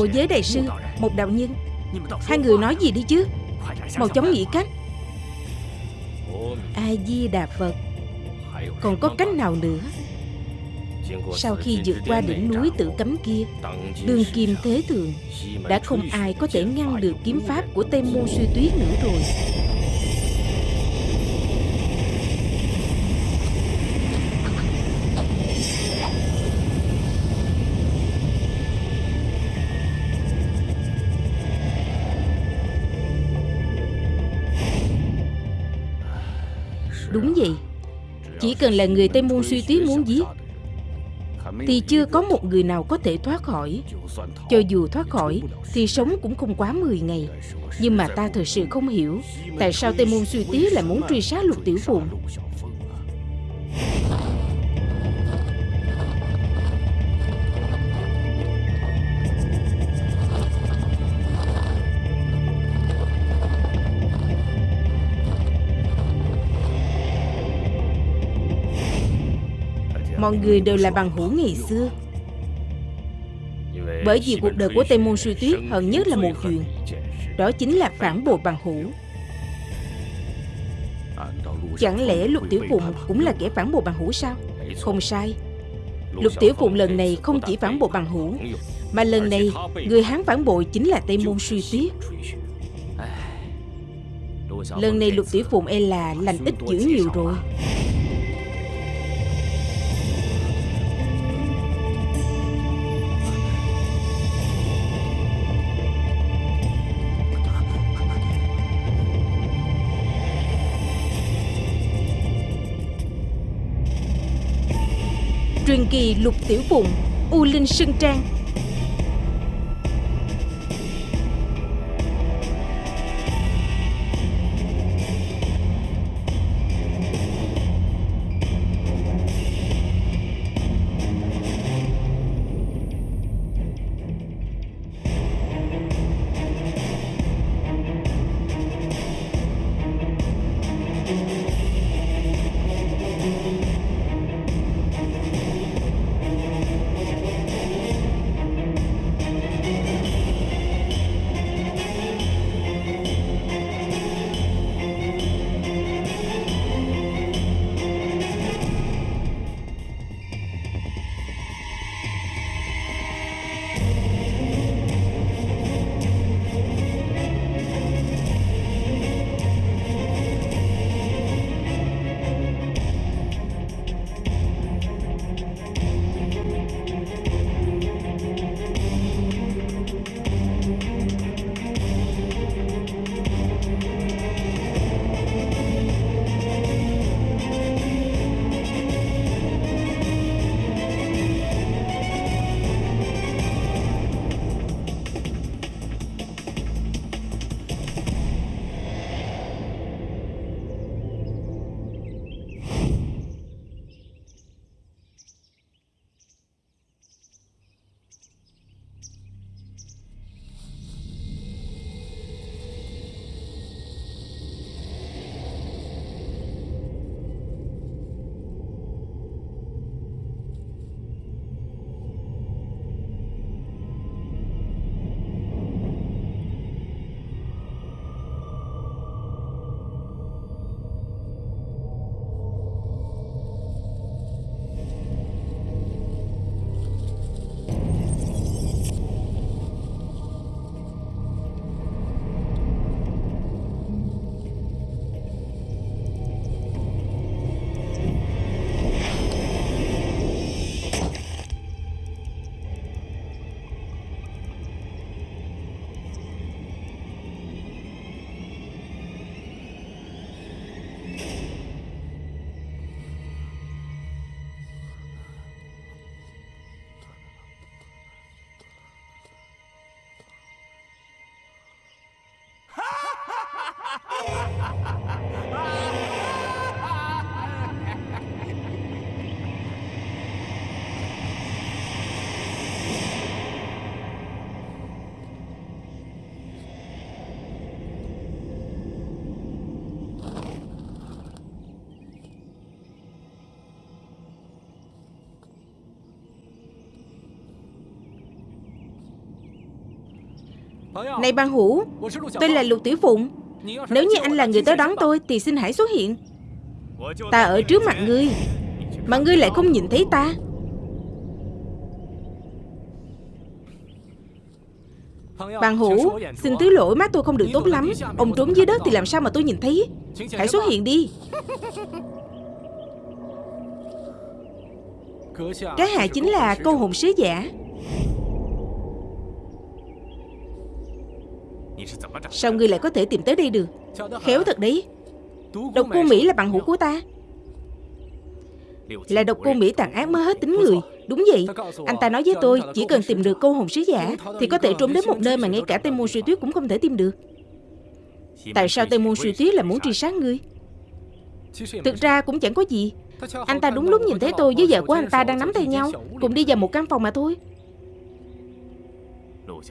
Hộ giới đại sư, Một đạo nhân. Hai người nói gì đi chứ? Mau chóng nghĩ cách. A-di-đà Phật. Còn có cách nào nữa? Sau khi vượt qua đỉnh núi tử cấm kia, Đường kim thế thường Đã không ai có thể ngăn được kiếm pháp của Tây Môn Suy Tuyết nữa rồi. Đúng vậy. Chỉ cần là người Tây Môn Suy Tuyết muốn giết, Thì chưa có một người nào có thể thoát khỏi. Cho dù thoát khỏi, Thì sống cũng không quá 10 ngày. Nhưng mà ta thật sự không hiểu Tại sao Tây Môn Suy Tuyết lại muốn truy sát Lục Tiểu Phụng. Mọi người đều là bằng hữu ngày xưa. Bởi vì cuộc đời của Tây Môn Suy Tuyết hận nhất là một chuyện, Đó chính là phản bội bằng hữu. Chẳng lẽ Lục Tiểu Phụng cũng là kẻ phản bội bằng hữu sao? Không sai. Lục Tiểu Phụng lần này không chỉ phản bội bằng hữu, Mà lần này Người Hán phản bội chính là Tây Môn Suy Tuyết. Lần này Lục Tiểu Phụng e là lành ít dữ nhiều rồi. Truyền kỳ Lục Tiểu Phụng U Linh Sưng Trang. Này bằng hữu Tôi là Lục Tiểu Phụng. Nếu như anh là người tới đón tôi Thì xin hãy xuất hiện. Ta ở trước mặt ngươi Mà ngươi lại không nhìn thấy ta. Bạn hữu Xin thứ lỗi mắt tôi không được tốt lắm. Ông trốn dưới đất thì làm sao mà tôi nhìn thấy? Hãy xuất hiện đi. Cái hạ chính là câu hồn sứ giả Sao ngươi lại có thể tìm tới đây được? Khéo thật đấy. Độc cô Mỹ là bạn hữu của ta. Là độc cô Mỹ tàn ác mới hết tính người. Đúng vậy. Anh ta nói với tôi, Chỉ cần tìm được câu hồn sứ giả, Thì có thể trốn đến một nơi mà ngay cả Tây Môn Suy Tuyết cũng không thể tìm được. Tại sao Tây Môn Suy Tuyết lại muốn truy sát ngươi? Thực ra cũng chẳng có gì. Anh ta đúng lúc nhìn thấy tôi với vợ của anh ta đang nắm tay nhau, Cùng đi vào một căn phòng mà thôi.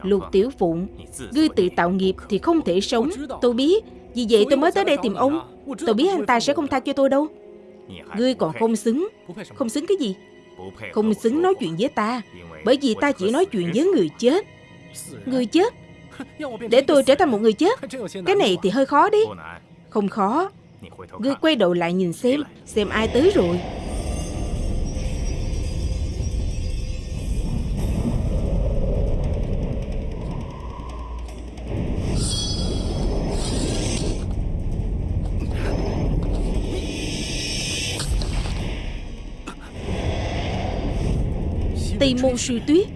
Lục Tiểu Phụng. Ngươi tự tạo nghiệp thì không thể sống. Tôi biết. Vì vậy tôi mới tới đây tìm ông. Tôi biết anh ta sẽ không tha cho tôi đâu. Ngươi còn không xứng. Không xứng cái gì? Không xứng nói chuyện với ta. Bởi vì ta chỉ nói chuyện với người chết. Người chết. Để tôi trở thành một người chết. Cái này thì hơi khó đi. Không khó. Ngươi quay đầu lại nhìn xem Xem ai tới rồi Tây Môn Suy Tuyết.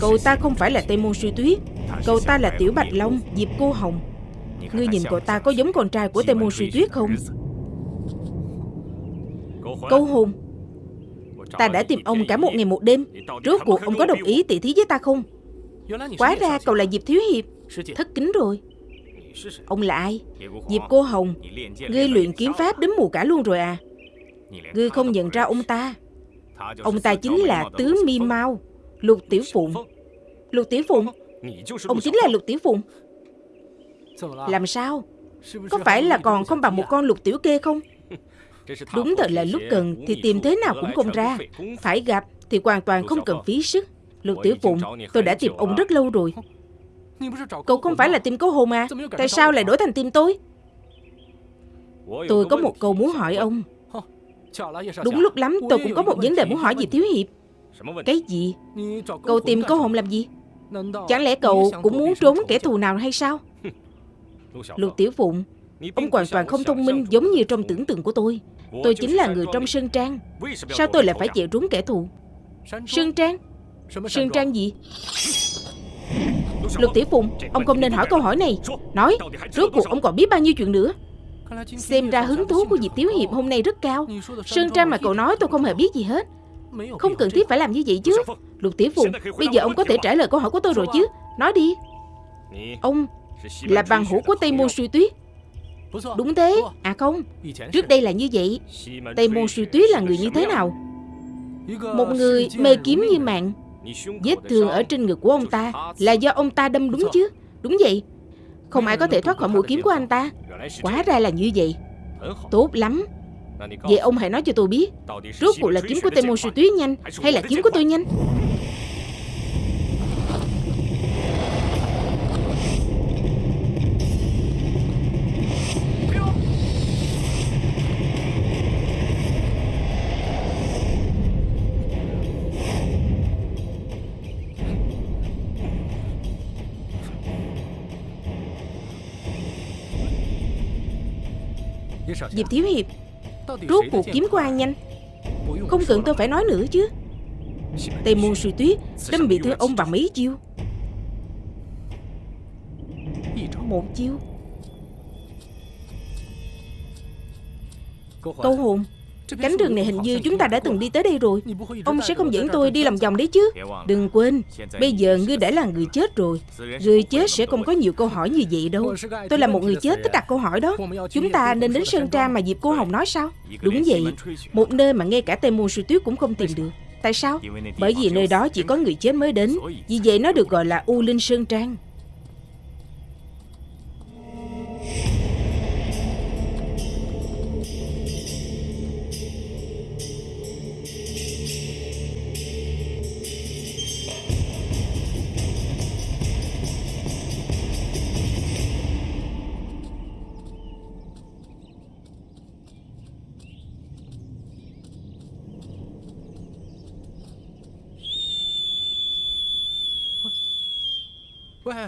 Cậu ta không phải là Tây Môn Suy Tuyết. Cậu ta là Tiểu Bạch Long, Diệp Cô Hồng. Ngươi nhìn cậu ta có giống con trai của Tây Môn Suy Tuyết không? Câu hồn. Ta đã tìm ông cả một ngày một đêm. Rốt cuộc ông có đồng ý tỉ thí với ta không? Quá ra cậu là Diệp Thiếu Hiệp. Thất kính rồi. Ông là ai? Diệp Cô Hồng. Ngươi luyện kiếm pháp đến mù cả luôn rồi à? Ngươi không nhận ra ông ta. Ông ta chính là Tứ Mi mao Lục Tiểu Phụng. Lục Tiểu Phụng? Ông chính là Lục Tiểu Phụng. Làm sao? Có phải là còn không bằng một con lục tiểu kê không? Đúng thật là lúc cần Thì tìm thế nào cũng không ra. Phải gặp thì hoàn toàn không cần phí sức. Lục Tiểu Phụng, Tôi đã tìm ông rất lâu rồi. Cậu không phải là tìm cấu hồn à? Tại sao lại đổi thành tìm tôi? Tôi có một câu muốn hỏi ông. Đúng lúc lắm tôi cũng có một vấn đề muốn hỏi dì Thiếu Hiệp. Cái gì? Cậu tìm câu hồn làm gì? Chẳng lẽ cậu cũng muốn trốn kẻ thù nào hay sao? Lục Tiểu Phụng Ông hoàn toàn không thông minh giống như trong tưởng tượng của tôi. Tôi chính là người trong Sơn Trang. Sao tôi lại phải chạy trốn kẻ thù? Sơn Trang? Sơn Trang? Gì? Lục Tiểu Phụng Ông không nên hỏi câu hỏi này. Nói Rốt cuộc ông còn biết bao nhiêu chuyện nữa Xem ra hứng thú của Diệp Tiếu Hiệp hôm nay rất cao. Sơn Trang mà cậu nói tôi không hề biết gì hết. Không cần thiết phải làm như vậy chứ. Lục Tiểu Phụng Bây giờ ông có thể trả lời câu hỏi của tôi rồi chứ. Nói đi. Ông là bằng hữu của Tây Môn Suy Tuyết. Đúng thế. À không. Trước đây là như vậy. Tây Môn Suy Tuyết là người như thế nào? Một người mê kiếm như mạng Vết thương ở trên ngực của ông ta Là do ông ta đâm đúng chứ? Đúng vậy. Không ai có thể thoát khỏi mũi kiếm của anh ta Quá ra là như vậy. Tốt lắm. Vậy ông hãy nói cho tôi biết, Rốt cuộc là kiếm của Tây Môn Sư Tuyết nhanh Hay là kiếm của tôi nhanh? Diệp Thiếu Hiệp, Rốt cuộc kiếm của ai nhanh? Không cần tôi phải nói nữa chứ. Tây môn suy tuyết Đâm bị thương ông bằng mấy chiêu. Một chiêu? Câu hồn. Cánh rừng này hình như chúng ta đã từng đi tới đây rồi. Ông sẽ không dẫn tôi đi lòng vòng đấy chứ. Đừng quên Bây giờ ngươi đã là người chết rồi. Người chết sẽ không có nhiều câu hỏi như vậy đâu. Tôi là một người chết thích đặt câu hỏi đó. Chúng ta nên đến Sơn Trang mà Diệp Cô Hồng nói sao? Đúng vậy. Một nơi mà ngay cả Tây Môn Sư Tuyết cũng không tìm được. Tại sao? Bởi vì nơi đó chỉ có người chết mới đến. Vì vậy nó được gọi là U Linh Sơn Trang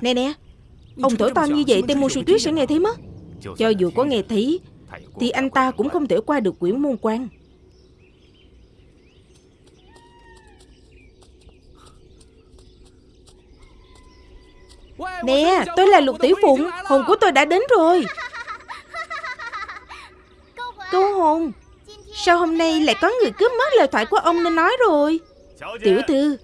Nè nè, Ông thổi to như vậy Tên môn sư tuyết sẽ nghe thấy mất. Cho dù có nghe thấy, Thì anh ta cũng không thể qua được quyển môn quan. Nè, tôi là Lục Tiểu Phụng, Hồn của tôi đã đến rồi. Câu hồn, Sao hôm nay lại có người cướp mất lời thoại của ông nên nói rồi? Tiểu thư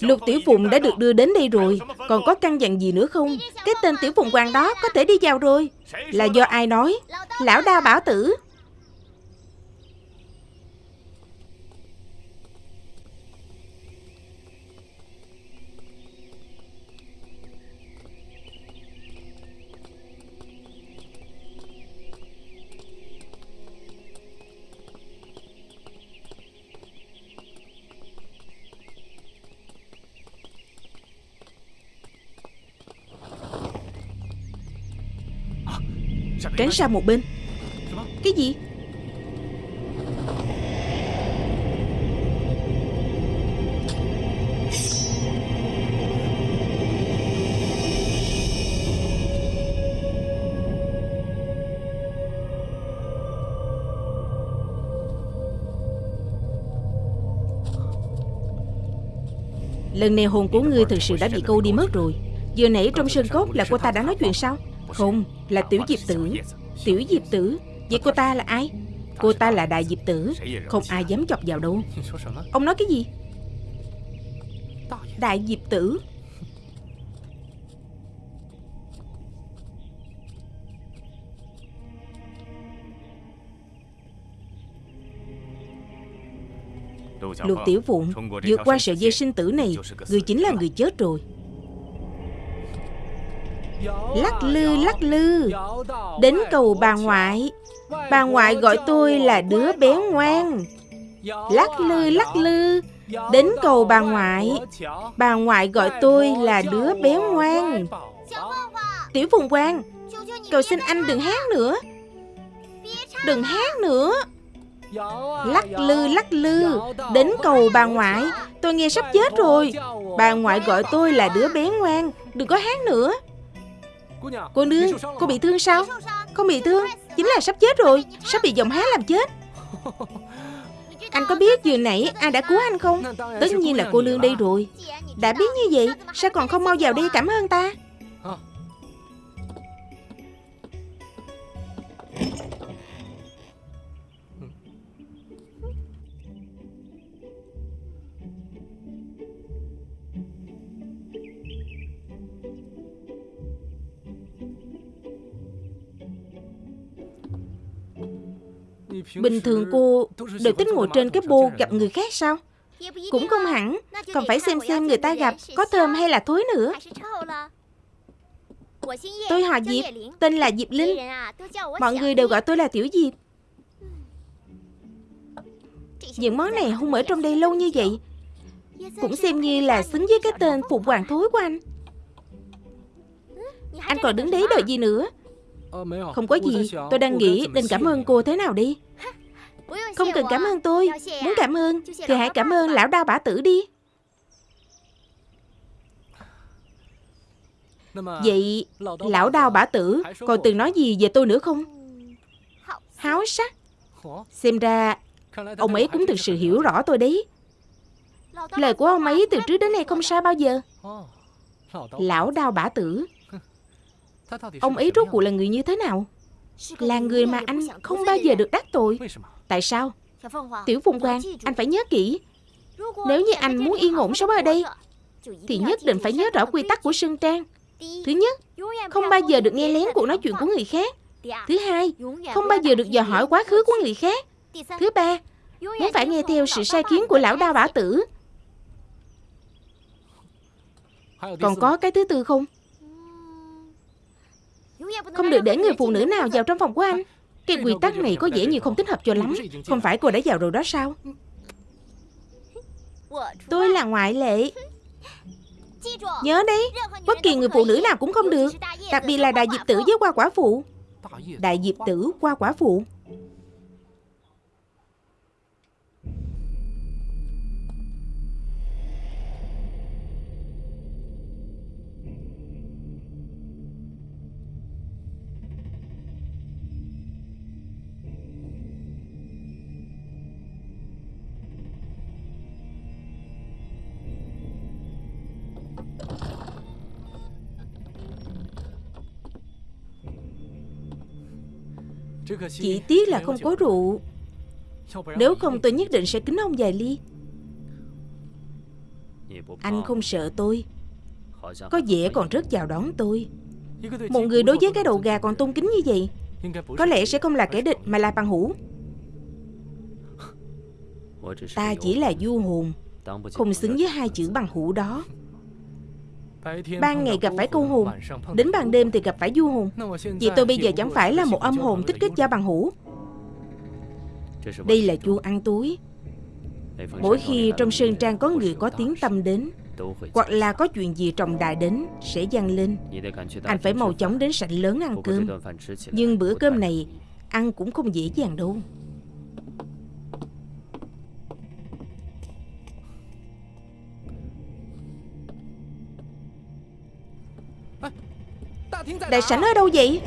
Lục Tiểu Phụng đã được đưa đến đây rồi. Còn có căn dặn gì nữa không? Cái tên Tiểu Phụng Hoàng đó có thể đi vào rồi. Là do ai nói? Lão đa bảo tử. Tránh sang một bên. Cái gì? Lần này hồn của ngươi thực sự đã bị câu đi mất rồi. Vừa nãy trong sân cốt là cô ta đã nói chuyện sao? Không, là Tiểu Diệp Tử. Tiểu Diệp Tử? Vậy cô ta là ai? Cô ta là Đại Diệp Tử. Không ai dám chọc vào đâu. Ông nói cái gì? Đại Diệp Tử. Lục Tiểu Phụng vượt qua sợi dây sinh tử này Người chính là người chết rồi. Lắc lư lắc lư. Đến cầu bà ngoại. Bà ngoại gọi tôi là đứa bé ngoan. Lắc lư lắc lư. Đến cầu bà ngoại. Bà ngoại gọi tôi là đứa bé ngoan. Tiểu Phùng Quang, Cầu xin anh đừng hát nữa. Đừng hát nữa. Lắc lư lắc lư. Đến cầu bà ngoại. Tôi nghe sắp chết rồi. Bà ngoại gọi tôi là đứa bé ngoan. Đừng có hát nữa. Cô nương Cô bị thương sao? Không bị thương Chính là sắp chết rồi. Sắp bị giọng hát làm chết. Anh có biết vừa nãy ai đã cứu anh không? Tất nhiên là cô nương đây rồi. Đã biết như vậy Sao còn không mau vào đây cảm ơn ta Bình thường cô đều thích ngồi trên cái bô gặp người khác sao? Cũng không hẳn. Còn phải xem xem người ta gặp có thơm hay là thối nữa. Tôi họ Diệp, Tên là Diệp Linh. Mọi người đều gọi tôi là Tiểu Diệp. Những món này hung ở trong đây lâu như vậy. Cũng xem như là xứng với cái tên Phụ Hoàng Thối của anh. Anh còn đứng đấy đợi gì nữa? Không có gì. Tôi đang nghĩ, nên cảm ơn cô thế nào đi không cần cảm ơn tôi. Muốn cảm ơn, Thì hãy cảm ơn lão đao bả tử đi. Vậy lão đao bả tử Còn từng nói gì về tôi nữa không? Háo sắc. Xem ra Ông ấy cũng thực sự hiểu rõ tôi đấy. Lời của ông ấy từ trước đến nay không sai bao giờ. Lão đao bả tử, Ông ấy rốt cuộc là người như thế nào? Là người mà anh không bao giờ được đắc tội. Tại sao? Tiểu Phùng Quang Anh phải nhớ kỹ. Nếu như anh muốn yên ổn sống ở đây Thì nhất định phải nhớ rõ quy tắc của Sơn Trang. Thứ nhất Không bao giờ được nghe lén cuộc nói chuyện của người khác. Thứ hai Không bao giờ được dò hỏi quá khứ của người khác. Thứ ba Muốn phải nghe theo sự sai khiến của lão đa bả tử. Còn có cái thứ tư không? Không được để người phụ nữ nào vào trong phòng của anh cái quy tắc này có vẻ như không thích hợp cho lắm. Không phải cô đã vào rồi đó sao? Tôi là ngoại lệ. Nhớ đấy, Bất kỳ người phụ nữ nào cũng không được, Đặc biệt là đại diệp tử với qua quả phụ. Đại diệp tử qua quả phụ. Chỉ tiếc là không có rượu. Nếu không, tôi nhất định sẽ kính ông vài ly. Anh không sợ tôi. Có vẻ còn rất chào đón tôi. Một người đối với cái đầu gà còn tôn kính như vậy, Có lẽ sẽ không là kẻ địch mà là bằng hữu. Ta chỉ là du hồn, Không xứng với hai chữ bằng hữu đó. Ban ngày gặp phải câu hồn Đến ban đêm thì gặp phải du hồn. Vậy tôi bây giờ chẳng phải là một âm hồn thích kết giao bằng hữu. Đây là chu ăn túi. Mỗi khi trong sơn trang có người có tiếng tâm đến Hoặc là có chuyện gì trọng đại đến Sẽ dâng lên. Anh phải mau chóng đến sảnh lớn ăn cơm. Nhưng bữa cơm này Ăn cũng không dễ dàng đâu Đại sảnh ở đâu vậy?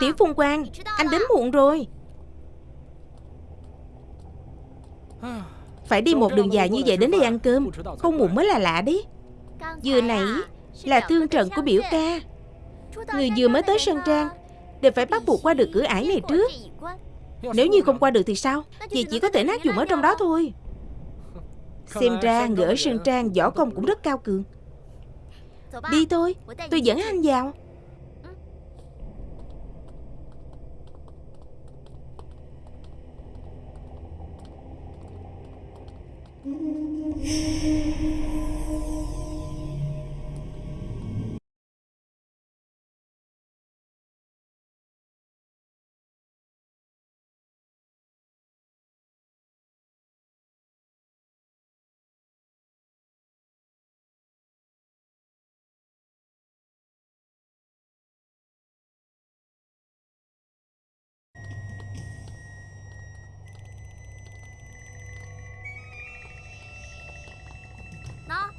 Tiểu Phùng Quang Anh đến muộn rồi. Phải đi một đường dài như vậy đến đây ăn cơm Không muộn mới là lạ đấy Vừa nãy là thương trận của biểu ca. Người vừa mới tới Sơn Trang, Đều phải bắt buộc qua được cửa ải này trước. Nếu như không qua được thì sao? Vậy chỉ có thể nát dùng ở trong đó thôi. Xem ra người ở Sơn Trang võ công cũng rất cao cường. Đi thôi, Tôi dẫn anh vào.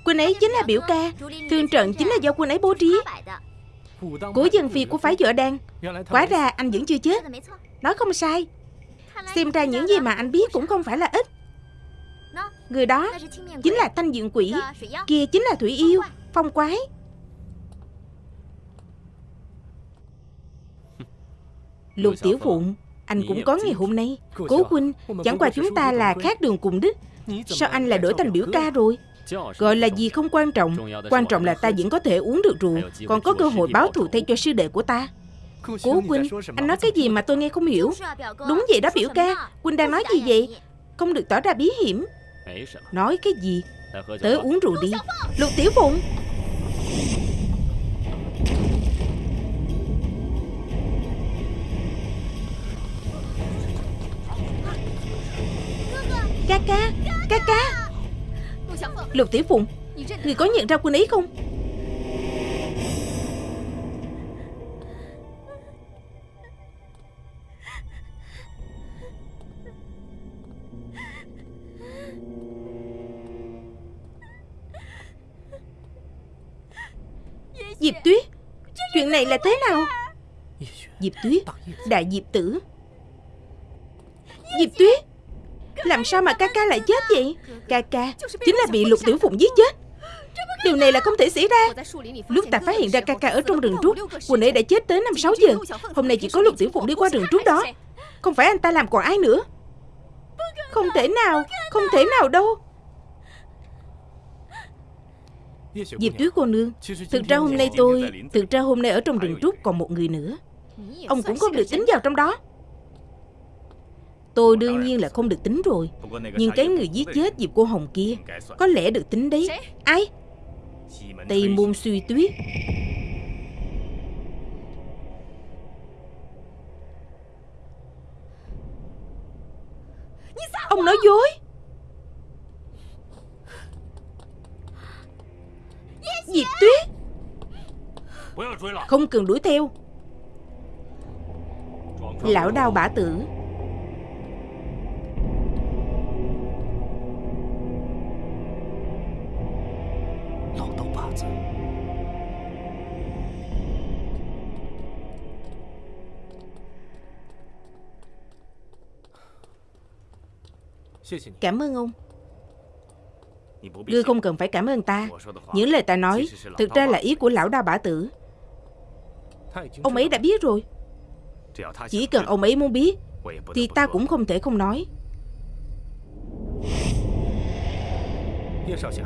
Quân ấy chính là biểu ca. Thương trận chính là do quân ấy bố trí. Của dân phi của phái vợ đen Quá ra anh vẫn chưa chết. Nói không sai. Xem ra những gì mà anh biết cũng không phải là ít. Người đó chính là thanh diện quỷ. Kia chính là thủy yêu, Phong quái. Lục tiểu phụng, Anh cũng có ngày hôm nay. Cố huynh, Chẳng qua chúng ta là khác đường cùng đích. Sao anh lại đổi thành biểu ca rồi? Gọi là gì không quan trọng. Quan trọng là ta vẫn có thể uống được rượu. Còn có cơ hội báo thù thay cho sư đệ của ta. Cố Quynh Anh nói cái gì mà tôi nghe không hiểu. Đúng vậy đó biểu ca. Quynh đang nói gì vậy? Không được tỏ ra bí hiểm. Nói cái gì? Tới uống rượu đi. Lục Tiểu Phụng Ca ca Ca ca Lục Tiểu Phụng Người có nhận ra quân ấy không? Diệp Tuyết Chuyện này là thế nào? Diệp Tuyết Đại Diệp Tử. Diệp Tuyết làm sao mà ca ca lại chết vậy? Ca ca, chính là bị lục tiểu phụng giết chết. Điều này là không thể xảy ra. Lúc ta phát hiện ra ca ca ở trong rừng trúc Quỳnh ấy đã chết tới 5-6 giờ. Hôm nay chỉ có lục tiểu phụng đi qua rừng trúc đó. Không phải anh ta làm còn ai nữa. Không thể nào, Không thể nào đâu. Diệp Tuyết cô nương, Thực ra hôm nay tôi, Thực ra hôm nay ở trong rừng trúc còn một người nữa. Ông cũng không được tính vào trong đó. Tôi đương nhiên là không được tính rồi. Nhưng cái người giết chết Diệp cô Hồng kia Có lẽ được tính đấy. Ai? Tây môn suy tuyết. Ông nói dối. Diệp Tuyết. Không cần đuổi theo. Lão đao bả tử Cảm ơn ông. Ngươi không cần phải cảm ơn ta. Những lời ta nói Thực ra là ý của lão đa bả tử. Ông ấy đã biết rồi. Chỉ cần ông ấy muốn biết Thì ta cũng không thể không nói.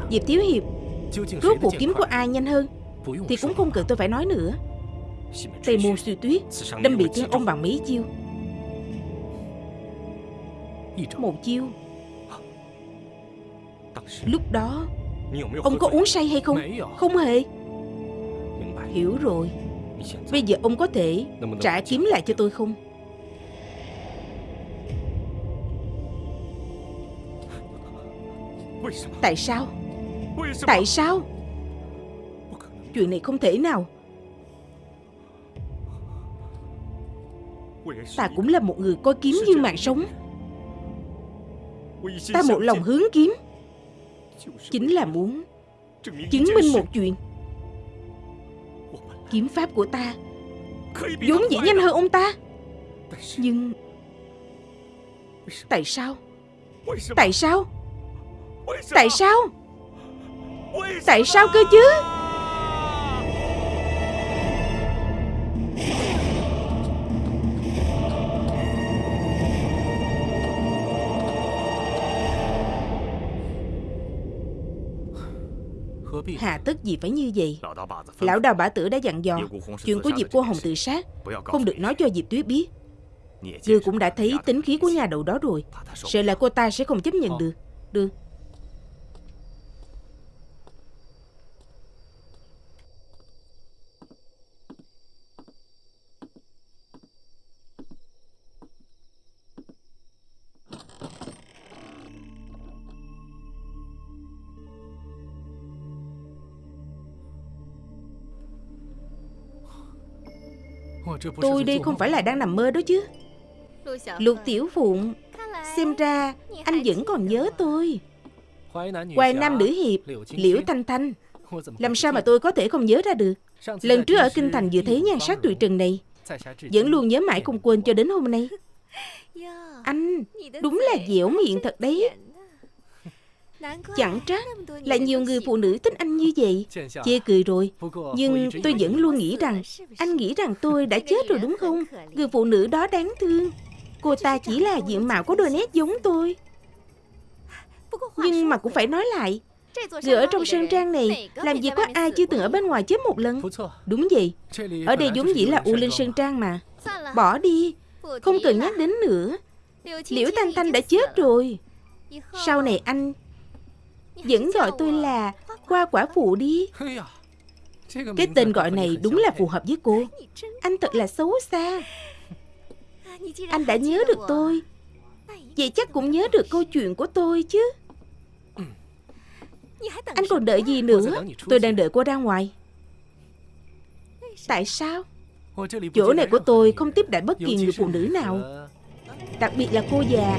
Diệp Thiếu Hiệp Rốt cuộc kiếm của ai nhanh hơn? Thì cũng không cần tôi phải nói nữa. Tây môn suy tuyết Đâm bị thương ông bằng mấy chiêu. Một chiêu. Lúc đó Ông có uống say hay không? Không hề. Hiểu rồi. Bây giờ ông có thể trả kiếm lại cho tôi không? Tại sao Tại sao? Chuyện này không thể nào. Ta cũng là một người coi kiếm như mạng sống. Ta một lòng hướng kiếm. Chính là muốn Chứng minh một chuyện. Kiếm pháp của ta vốn dĩ nhanh hơn ông ta. Nhưng Tại sao? Tại sao? Tại sao? Tại sao cơ chứ? Hà tất gì phải như vậy? Lão đào bả tử đã dặn dò Chuyện của Diệp cô Hồng tự sát, Không được nói cho Diệp Tuyết biết. Ngươi cũng đã thấy tính khí của nhà đầu đó rồi, Sợ là cô ta sẽ không chấp nhận được. Được. Tôi đây không phải là đang nằm mơ đó chứ. Lục Tiểu Phụng Xem ra anh vẫn còn nhớ tôi. Hoài Nam Nữ Hiệp Liễu Thanh Thanh. Làm sao mà tôi có thể không nhớ ra được? Lần trước ở Kinh Thành vừa thấy nhan sắc tuyệt trần này Vẫn luôn nhớ mãi không quên cho đến hôm nay. Anh Đúng là dẻo miệng thật đấy Chẳng trách là nhiều người phụ nữ thích anh như vậy. Chê cười rồi. Nhưng tôi vẫn luôn nghĩ rằng, Anh nghĩ rằng tôi đã chết rồi đúng không? Người phụ nữ đó đáng thương. Cô ta chỉ là diện mạo có đôi nét giống tôi. Nhưng mà cũng phải nói lại, Người ở trong sơn trang này Làm gì có ai chưa từng ở bên ngoài chết một lần? Đúng vậy. Ở đây vốn dĩ là U Linh Sơn Trang mà. Bỏ đi. Không cần nhắc đến nữa. Liễu Thanh Thanh đã chết rồi. Sau này anh vẫn gọi tôi là qua quả phụ đi. Cái tên gọi này đúng là phù hợp với cô. Anh thật là xấu xa. Anh đã nhớ được tôi. Vậy chắc cũng nhớ được câu chuyện của tôi chứ. Anh còn đợi gì nữa? Tôi đang đợi cô ra ngoài. Tại sao? Chỗ này của tôi không tiếp đãi bất kỳ người phụ nữ nào. Đặc biệt là cô già.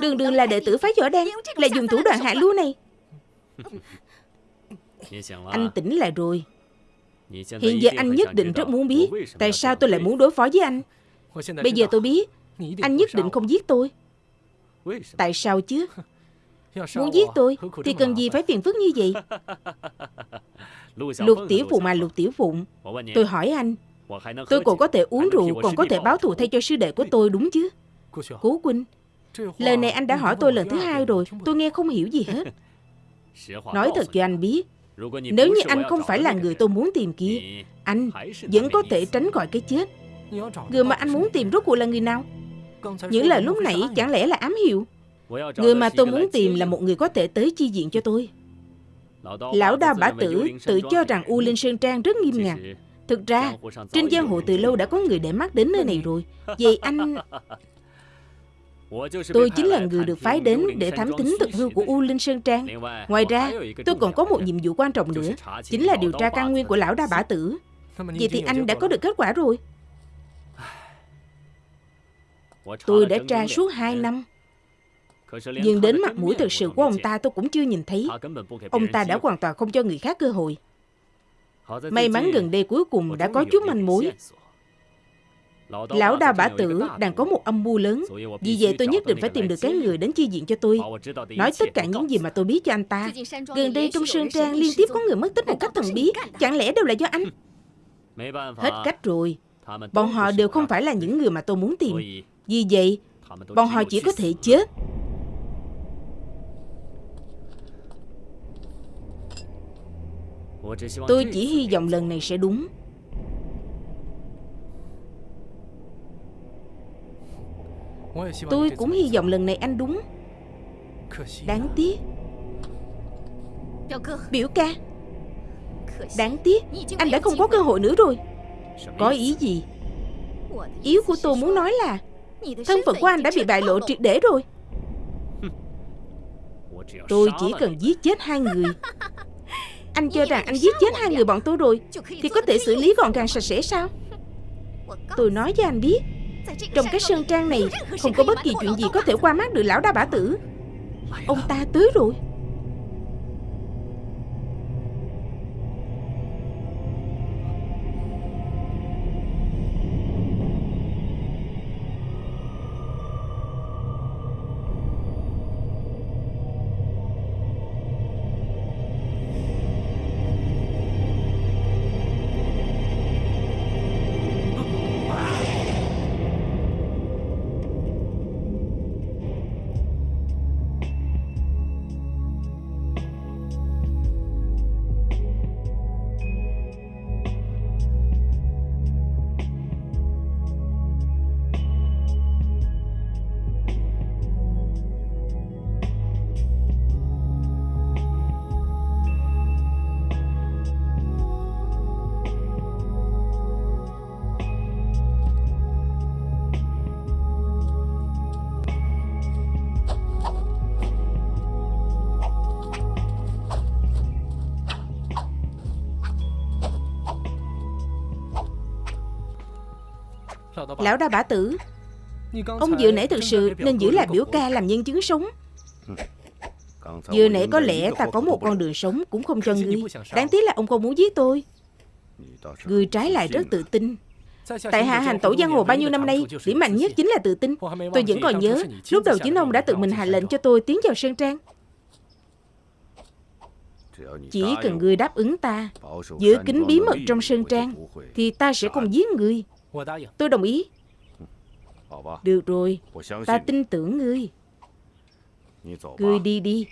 Đường đường là đệ tử phái võ đen Lại dùng thủ đoạn hạ lưu này. Anh tỉnh lại rồi. Hiện giờ anh nhất định rất muốn biết Tại sao tôi lại muốn đối phó với anh. Bây giờ tôi biết Anh nhất định không giết tôi. Tại sao chứ? Muốn giết tôi Thì cần gì phải phiền phức như vậy? Lục tiểu phụ mà lục tiểu phụng Tôi hỏi anh Tôi còn có thể uống rượu Còn có thể báo thù thay cho sư đệ của tôi đúng chứ? Cố Quynh Lời này anh đã hỏi tôi lần thứ hai rồi Tôi nghe không hiểu gì hết. Nói thật cho anh biết Nếu như anh không phải là người tôi muốn tìm kia Anh vẫn có thể tránh khỏi cái chết. Người mà anh muốn tìm rốt cuộc là người nào? Những lời lúc nãy chẳng lẽ là ám hiệu? Người mà tôi muốn tìm là một người có thể tới chi diện cho tôi. Lão đao bả tử tự cho rằng U Linh Sơn Trang rất nghiêm ngặt. Thực ra, trên giang hồ từ lâu đã có người để mắt đến nơi này rồi. Vậy anh... Tôi chính là người được phái đến để thám tính thực hư của U Linh Sơn Trang. Ngoài ra, tôi còn có một nhiệm vụ quan trọng nữa Chính là điều tra căn nguyên của lão đa bả tử. Vậy thì anh đã có được kết quả rồi. Tôi đã tra suốt 2 năm. Nhưng đến mặt mũi thực sự của ông ta tôi cũng chưa nhìn thấy. Ông ta đã hoàn toàn không cho người khác cơ hội. May mắn gần đây cuối cùng đã có chút manh mối Lão đa bả tử đang có một âm mưu lớn. Vì vậy tôi nhất định phải tìm được cái người đến chi diện cho tôi. Nói tất cả những gì mà tôi biết cho anh ta. Gần đây trong Sơn Trang liên tiếp có người mất tích một cách thần bí. Chẳng lẽ đều là do anh? Hết cách rồi. Bọn họ đều không phải là những người mà tôi muốn tìm. Vì vậy Bọn họ chỉ có thể chết. Tôi chỉ hy vọng lần này sẽ đúng Tôi cũng hy vọng lần này anh đúng. Đáng tiếc. Biểu ca. Đáng tiếc. Anh đã không có cơ hội nữa rồi. Có ý gì? Ý của tôi muốn nói là Thân phận của anh đã bị bại lộ triệt để rồi. Tôi chỉ cần giết chết hai người. Anh cho rằng anh giết chết hai người bọn tôi rồi Thì có thể xử lý gọn gàng sạch sẽ sao? Tôi nói cho anh biết trong cái sơn trang này, Không có bất kỳ chuyện gì có thể qua mắt được lão đa bả tử. Ông ta tới rồi. Lão đa bả tử, Ông vừa nãy thực sự nên giữ lại biểu ca làm nhân chứng sống. Vừa nãy có lẽ ta có một con đường sống cũng không cho ngươi. Đáng tiếc là ông không muốn giết tôi. Ngươi trái lại rất tự tin. Tại hạ hành tổ giang hồ bao nhiêu năm nay, Điểm mạnh nhất chính là tự tin. Tôi vẫn còn nhớ, Lúc đầu chính ông đã tự mình hạ lệnh cho tôi tiến vào Sơn Trang. Chỉ cần ngươi đáp ứng ta, Giữ kín bí mật trong Sơn Trang, Thì ta sẽ không giết ngươi. Tôi đồng ý. Được rồi. Ta tin tưởng ngươi. Ngươi đi đi.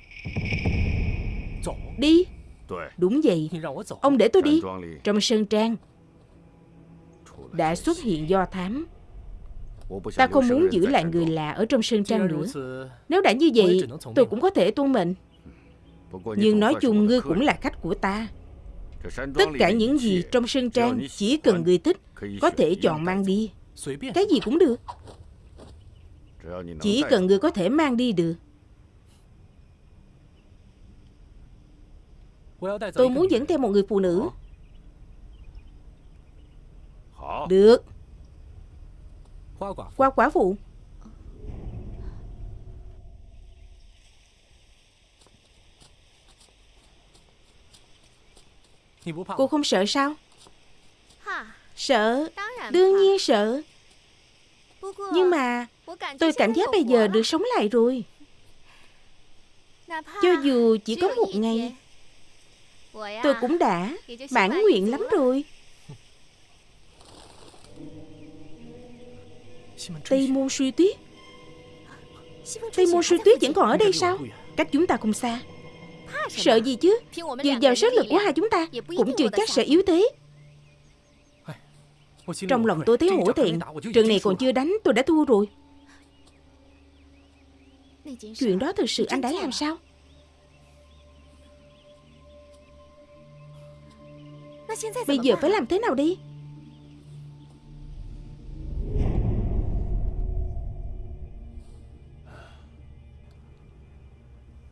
Đi. Đúng vậy. Ông để tôi đi. Trong sơn trang. Đã xuất hiện do thám. Ta không muốn giữ lại người lạ ở trong sơn trang nữa. Nếu đã như vậy Tôi cũng có thể tuân mệnh Nhưng nói chung ngươi cũng là khách của ta Tất cả những gì trong sơn trang Chỉ cần người thích Có thể chọn mang đi. Cái gì cũng được. Chỉ cần người có thể mang đi được. Tôi muốn dẫn theo một người phụ nữ. Được. Qua quả phụ Cô không sợ sao? Sợ. Đương nhiên sợ. Nhưng mà Tôi cảm giác bây giờ được sống lại rồi. Cho dù chỉ có một ngày Tôi cũng đã mãn nguyện lắm rồi. Tây Môn Suy Tuyết. Tây Môn Suy Tuyết vẫn còn ở đây sao? Cách chúng ta không xa Sợ gì chứ? Dựa vào sức lực của hai chúng ta Cũng chưa chắc sẽ yếu thế. Trong lòng tôi thấy hổ thẹn. Trận này còn chưa đánh tôi đã thua rồi. Chuyện đó thực sự anh đã làm sao? Bây giờ phải làm thế nào đi?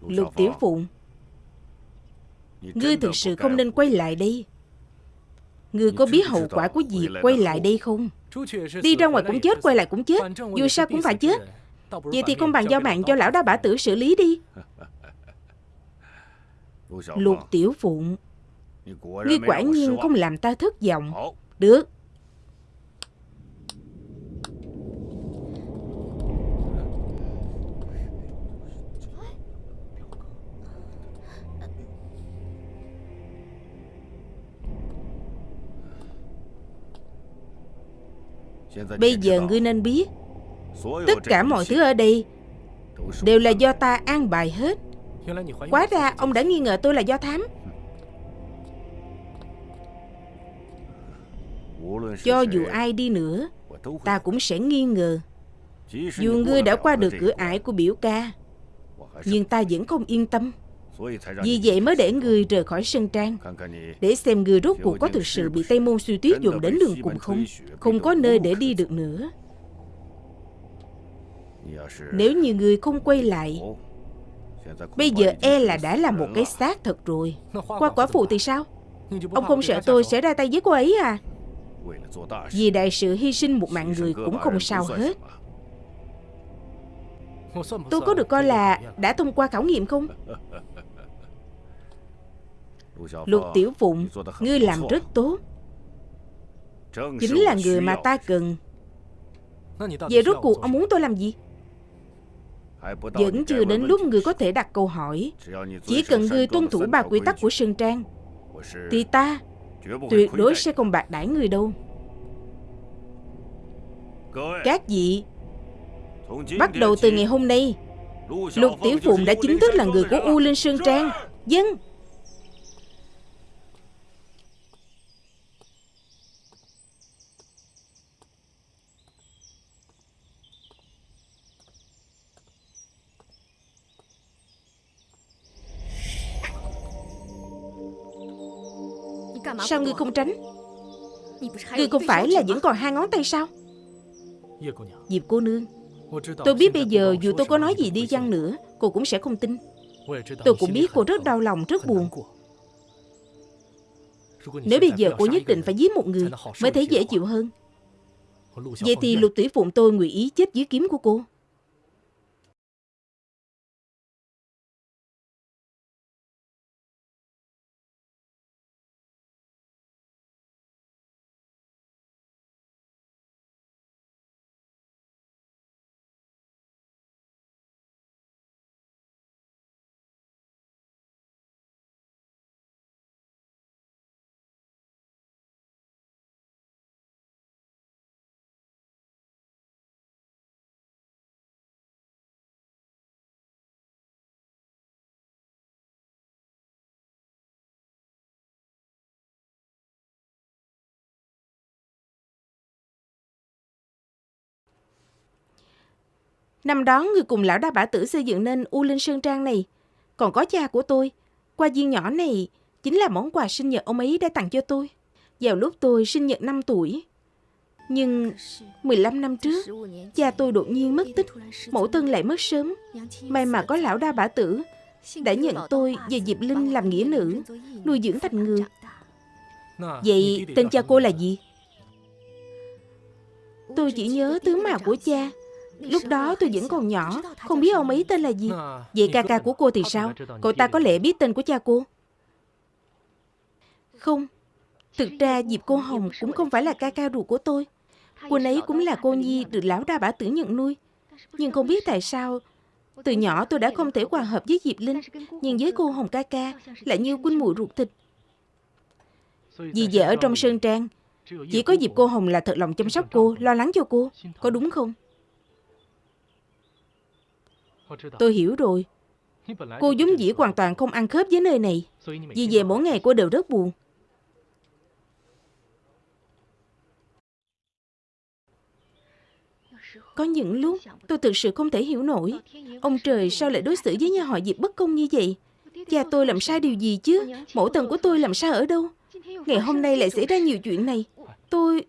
Lục Tiểu Phụng Ngươi thực sự không nên quay lại đây. Ngươi có biết hậu quả của việc quay lại đây không? Đi ra ngoài cũng chết Quay lại cũng chết. Dù sao cũng phải chết. Vậy thì không bằng giao mạng cho lão đa bả tử xử lý đi. Lục Tiểu Phụng. Ngươi quả nhiên không làm ta thất vọng. Được Bây giờ ngươi nên biết, Tất cả mọi thứ ở đây Đều là do ta an bài hết. Quá ra ông đã nghi ngờ tôi là do thám. Cho dù ai đi nữa, Ta cũng sẽ nghi ngờ. Dù ngươi đã qua được cửa ải của biểu ca, Nhưng ta vẫn không yên tâm. Vì vậy mới để người rời khỏi sân trang. Để xem người rốt cuộc có thực sự bị Tây Môn suy tuyết dùng đến đường cùng không Không có nơi để đi được nữa. Nếu như người không quay lại, Bây giờ e là đã là một cái xác thật rồi. Qua quả phụ thì sao? Ông không sợ tôi sẽ ra tay với cô ấy à? Vì đại sự hy sinh một mạng người cũng không sao hết. Tôi có được coi là đã thông qua khảo nghiệm không? Lục Tiểu Phụng Ngươi làm rất tốt. Chính là người mà ta cần. Vậy rốt cuộc ông muốn tôi làm gì? Vẫn chưa đến lúc người có thể đặt câu hỏi. Chỉ cần ngươi tuân thủ ba quy tắc của Sơn Trang Thì ta Tuyệt đối sẽ không bạc đãi người đâu. Các vị Bắt đầu từ ngày hôm nay Lục Tiểu Phụng đã chính thức là người của U Linh Sơn Trang. Dân Sao ngươi không tránh? Ngươi không phải là vẫn còn hai ngón tay sao? Diệp cô nương Tôi biết bây giờ dù tôi có nói gì đi chăng nữa Cô cũng sẽ không tin. Tôi cũng biết cô rất đau lòng, rất buồn. Nếu bây giờ cô nhất định phải giết một người Mới thấy dễ chịu hơn. Vậy thì lục tỷ phụng tôi nguyện ý chết dưới kiếm của cô. Năm đó người cùng lão đa bả tử xây dựng nên U Linh Sơn Trang này. Còn có cha của tôi. Qua viên nhỏ này chính là món quà sinh nhật ông ấy đã tặng cho tôi. Vào lúc tôi sinh nhật 5 tuổi. Nhưng 15 năm trước, cha tôi đột nhiên mất tích, mẫu thân lại mất sớm. May mà có lão đa bả tử đã nhận tôi và Diệp Linh làm nghĩa nữ, nuôi dưỡng thành người. Vậy tên cha cô là gì? Tôi chỉ nhớ tướng mạo của cha Lúc đó tôi vẫn còn nhỏ, Không biết ông ấy tên là gì. Vậy ca ca của cô thì sao? Cậu ta có lẽ biết tên của cha cô. Không, Thực ra Diệp Cô Hồng cũng không phải là ca ca ruột của tôi. Cô ấy cũng là cô Nhi được lão đa bả tử nhận nuôi. Nhưng không biết tại sao, Từ nhỏ tôi đã không thể hòa hợp với Diệp Linh, Nhưng với cô Hồng ca ca Lại như quân mùi ruột thịt. Vì vậy ở trong Sơn Trang, Chỉ có Diệp Cô Hồng là thật lòng chăm sóc cô, Lo lắng cho cô, Có đúng không? Tôi hiểu rồi. Cô giống dĩ hoàn toàn không ăn khớp với nơi này. Vì vậy mỗi ngày cô đều rất buồn. Có những lúc tôi thực sự không thể hiểu nổi. Ông trời sao lại đối xử với nhà họ Diệp bất công như vậy? Cha tôi làm sai điều gì chứ? Mẫu thần của tôi làm sao ở đâu? Ngày hôm nay lại xảy ra nhiều chuyện này. Tôi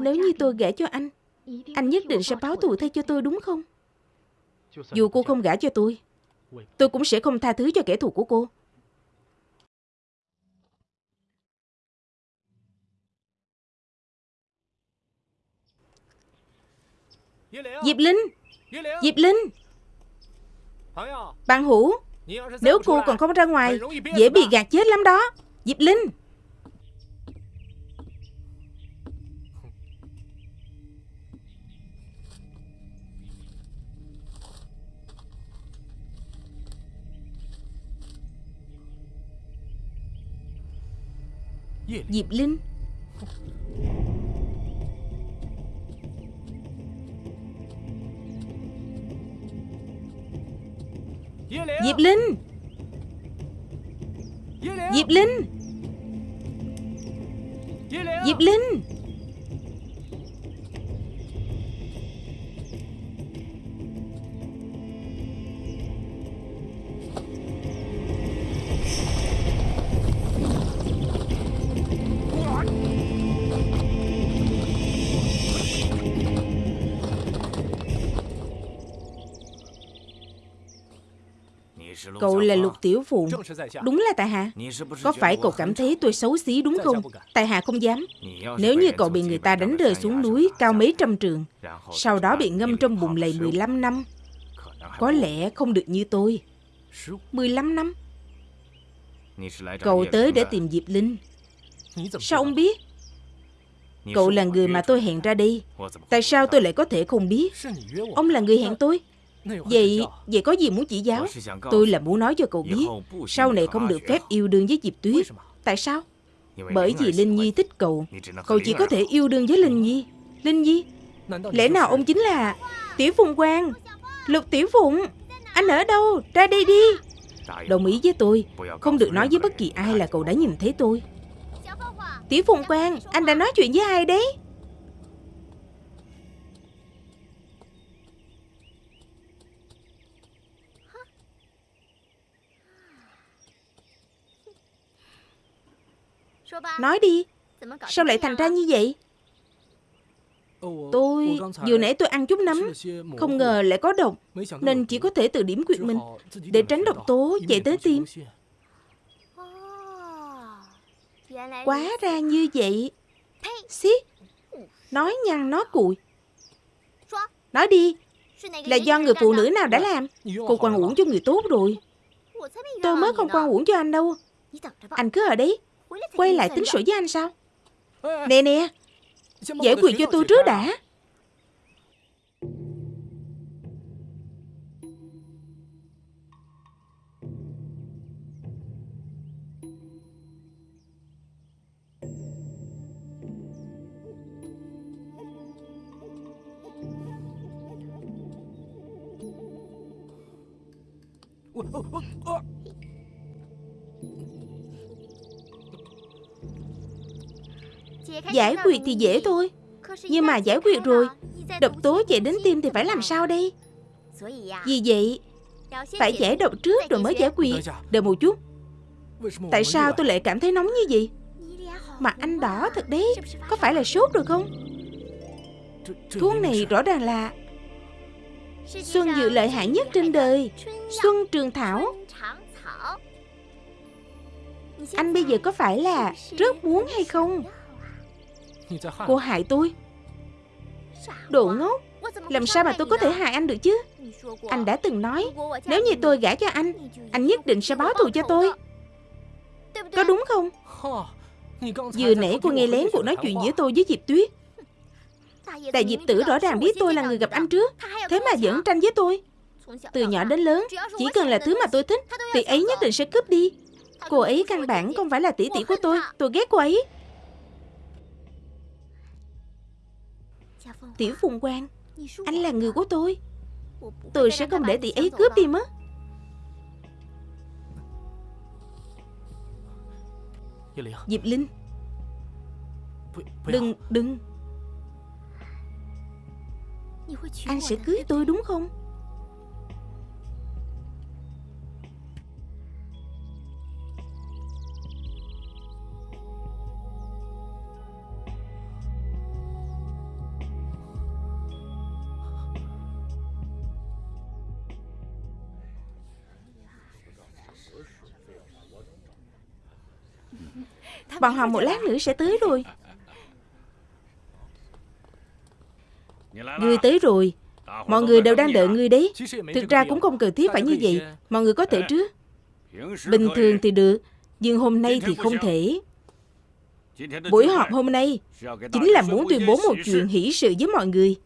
Nếu như tôi gả cho anh Anh nhất định sẽ báo thù thay cho tôi, đúng không? Dù cô không gả cho tôi Tôi cũng sẽ không tha thứ cho kẻ thù của cô. Diệp Linh! Diệp Linh! Bạn Hữu, Nếu cô còn không ra ngoài, Dễ bị gạt chết lắm đó. Diệp Linh! Diệp Linh. Diệp Linh. Diệp Linh. Diệp Linh Cậu là Lục Tiểu Phụng Đúng là tại hạ. Có phải cậu cảm thấy tôi xấu xí đúng không? Tại hạ không dám. Nếu như cậu bị người ta đánh rơi xuống núi Cao mấy trăm trường Sau đó bị ngâm trong bùn lầy 15 năm. Có lẽ không được như tôi. 15 năm. Cậu tới để tìm Diệp Linh. Sao ông biết? Cậu là người mà tôi hẹn ra đây. Tại sao tôi lại có thể không biết? Ông là người hẹn tôi Vậy, vậy có gì muốn chỉ giáo? Tôi là muốn nói cho cậu biết, sau này không được phép yêu đương với Diệp Tuyết. Tại sao? Bởi vì Linh Nhi thích cậu, cậu chỉ có thể yêu đương với Linh Nhi. Linh Nhi? Lẽ nào ông chính là Tiểu Phùng Quang? Lục Tiểu Phụng? Anh ở đâu? Ra đây đi. Đồng ý với tôi, không được nói với bất kỳ ai là cậu đã nhìn thấy tôi. Tiểu Phùng Quang, anh đã nói chuyện với ai đấy? Nói đi. Sao lại thành ra như vậy? Tôi Vừa nãy tôi ăn chút nấm, Không ngờ lại có độc, Nên chỉ có thể tự điểm quyệt mình. Để tránh độc tố, chạy tới tim Quá ra như vậy. Xí, Nói nhăn nói cùi. Nói đi, Là do người phụ nữ nào đã làm? Cô quan uổng cho người tốt rồi. Tôi mới không quan uổng cho anh đâu. Anh cứ ở đấy. Quay lại tính sổ với anh sao? Nè nè, Giải quyết cho tôi trước đã. Giải quyết thì dễ thôi. Nhưng mà giải quyết rồi, Độc tố chạy đến tim thì phải làm sao đây? Vì vậy, Phải giải độc trước rồi mới giải quyết. Đợi một chút. Tại sao tôi lại cảm thấy nóng như vậy? Mà anh đỏ thật đấy. Có phải là sốt rồi không? Thuốc này rõ ràng là Xuân dự lợi hại nhất trên đời, Xuân Trường Thảo. Anh bây giờ có phải là rất muốn hay không? Cô hại tôi. Đồ ngốc. Làm sao mà tôi có thể hại anh được chứ? Anh đã từng nói Nếu như tôi gả cho anh Anh nhất định sẽ báo thù cho tôi. Có đúng không? Vừa nãy cô nghe lén cuộc nói chuyện giữa tôi với Diệp Tuyết. Đại Diệp Tử rõ ràng biết tôi là người gặp anh trước Thế mà vẫn tranh với tôi. Từ nhỏ đến lớn Chỉ cần là thứ mà tôi thích Thì ấy nhất định sẽ cướp đi. Cô ấy căn bản không phải là tỷ tỷ của tôi Tôi ghét cô ấy Tiểu Phùng Quang. Anh là người của tôi. Tôi sẽ không để tỷ ấy cướp đi mất. Diệp Linh. Đừng, đừng. Anh sẽ cưới tôi đúng không Bọn họ một lát nữa sẽ tới rồi. Ngươi tới rồi. Mọi người đều đang đợi ngươi đấy. Thực ra cũng không cần thiết phải như vậy. Mọi người có thể chứ? Bình thường thì được, Nhưng hôm nay thì không thể. Buổi họp hôm nay Chính là muốn tuyên bố một chuyện hỷ sự với mọi người.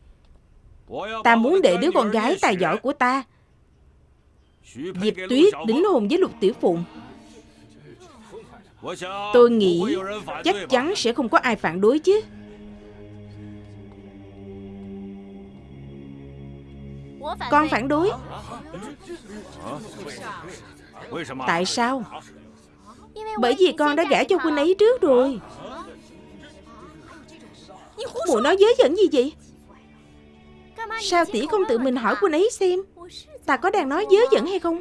Ta muốn để đứa con gái tài giỏi của ta, Diệp Tuyết đính hôn với Lục Tiểu Phụng. Tôi nghĩ chắc chắn sẽ không có ai phản đối chứ. Con phản đối. Tại sao? Bởi vì con đã gả cho huynh ấy trước rồi. Mụ nói dớ dẫn gì vậy? Sao tỷ không tự mình hỏi huynh ấy xem? Ta có đang nói dớ dẫn hay không?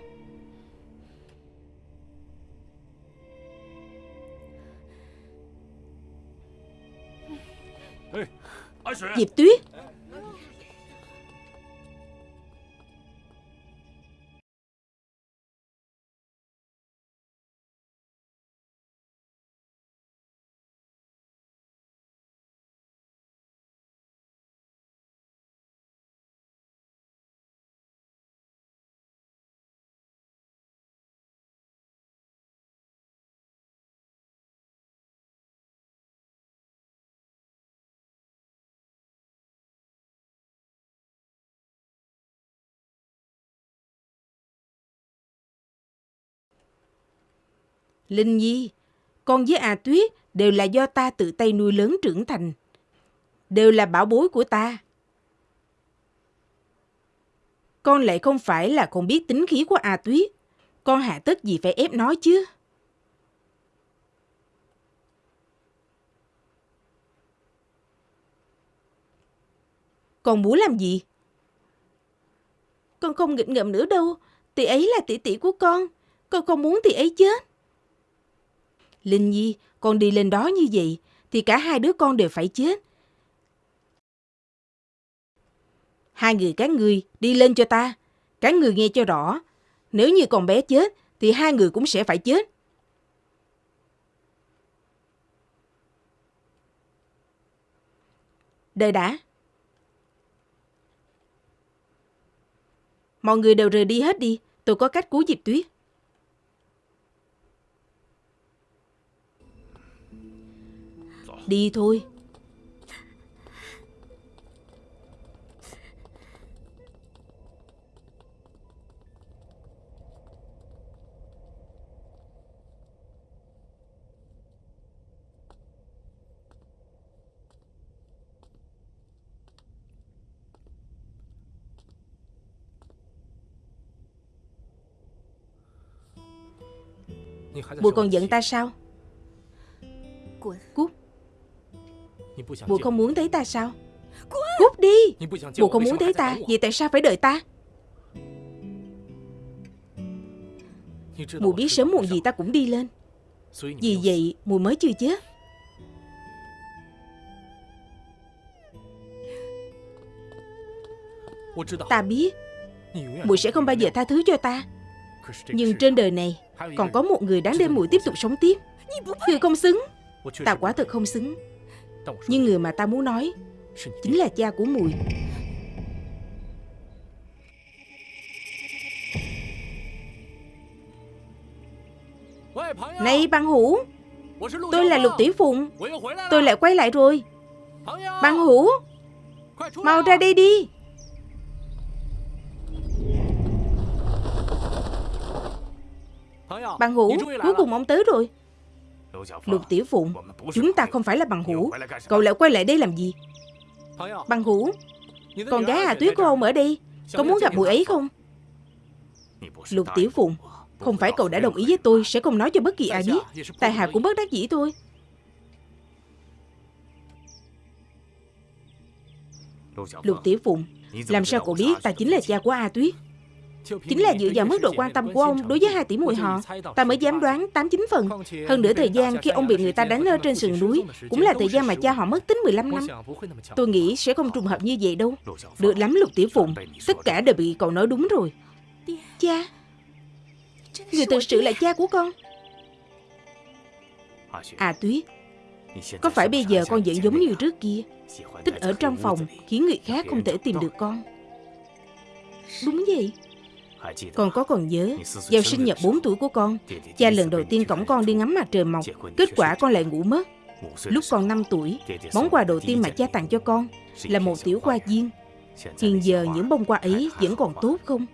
Diệp Tuyết Linh Nhi, con với A Tuyết đều là do ta tự tay nuôi lớn trưởng thành. Đều là bảo bối của ta. Con lại không phải là con biết tính khí của A Tuyết. Con hạ tất gì phải ép nói chứ. Con muốn làm gì? Con không nghịch ngợm nữa đâu. Tỷ ấy là tỷ tỷ của con. Con không muốn tỷ ấy chết. Linh Nhi, con đi lên đó như vậy, thì cả hai đứa con đều phải chết. Hai người các người đi lên cho ta. Các người nghe cho rõ. Nếu như con bé chết, thì hai người cũng sẽ phải chết. Đợi đã. Mọi người đều rời đi hết đi. Tôi có cách cứu Diệp Tuyết. Đi thôi. Bụi còn giận ta sao? Cút Bụi không muốn thấy ta sao? Cút đi! Bụi không muốn thấy ta? Vậy tại sao phải đợi ta? Mùi biết sớm muộn gì ta cũng đi lên. Vì vậy mùi mới chưa chết. Ta biết. Mùi sẽ không bao giờ tha thứ cho ta. Nhưng trên đời này Còn có một người đáng để mùi tiếp tục sống tiếp. Người không xứng. Ta quả thật không xứng nhưng người mà ta muốn nói Chính là cha của mùi. Này băng hủ! Tôi là Lục Tỷ Phụng. Tôi lại quay lại rồi. Băng hủ! Mau ra đây đi. Bằng hữu Cuối cùng ông tới rồi Lục Tiểu Phụng, Chúng ta không phải là bằng hữu. Cậu lại quay lại đây làm gì? Bằng hữu? Con gái Hà Tuyết của ông ở đây Có muốn gặp mùi ấy không? Lục Tiểu Phụng, Không phải cậu đã đồng ý với tôi, Sẽ không nói cho bất kỳ ai biết. Tài hạ cũng bất đắc dĩ thôi. Lục Tiểu Phụng, Làm sao cậu biết ta chính là cha của A Tuyết? Chính là dựa vào mức độ quan tâm của ông đối với hai tỷ muội họ Ta mới dám đoán 89 phần. Hơn nữa thời gian khi ông bị người ta đánh ở trên sườn núi Cũng là thời gian mà cha họ mất tính 15 năm. Tôi nghĩ sẽ không trùng hợp như vậy đâu. Được lắm Lục Tiểu Phụng Tất cả đều bị cậu nói đúng rồi. Cha Người thực sự là cha của con. À Tuyết Có phải bây giờ con vẫn giống như trước kia? Tích ở trong phòng Khiến người khác không thể tìm được con. Đúng vậy con có còn nhớ Vào sinh nhật 4 tuổi của con Cha lần đầu tiên cổng con đi ngắm mặt trời mọc Kết quả con lại ngủ mất. Lúc con 5 tuổi Món quà đầu tiên mà cha tặng cho con Là một tiểu hoa viên. Hiện giờ những bông hoa ấy vẫn còn tốt không?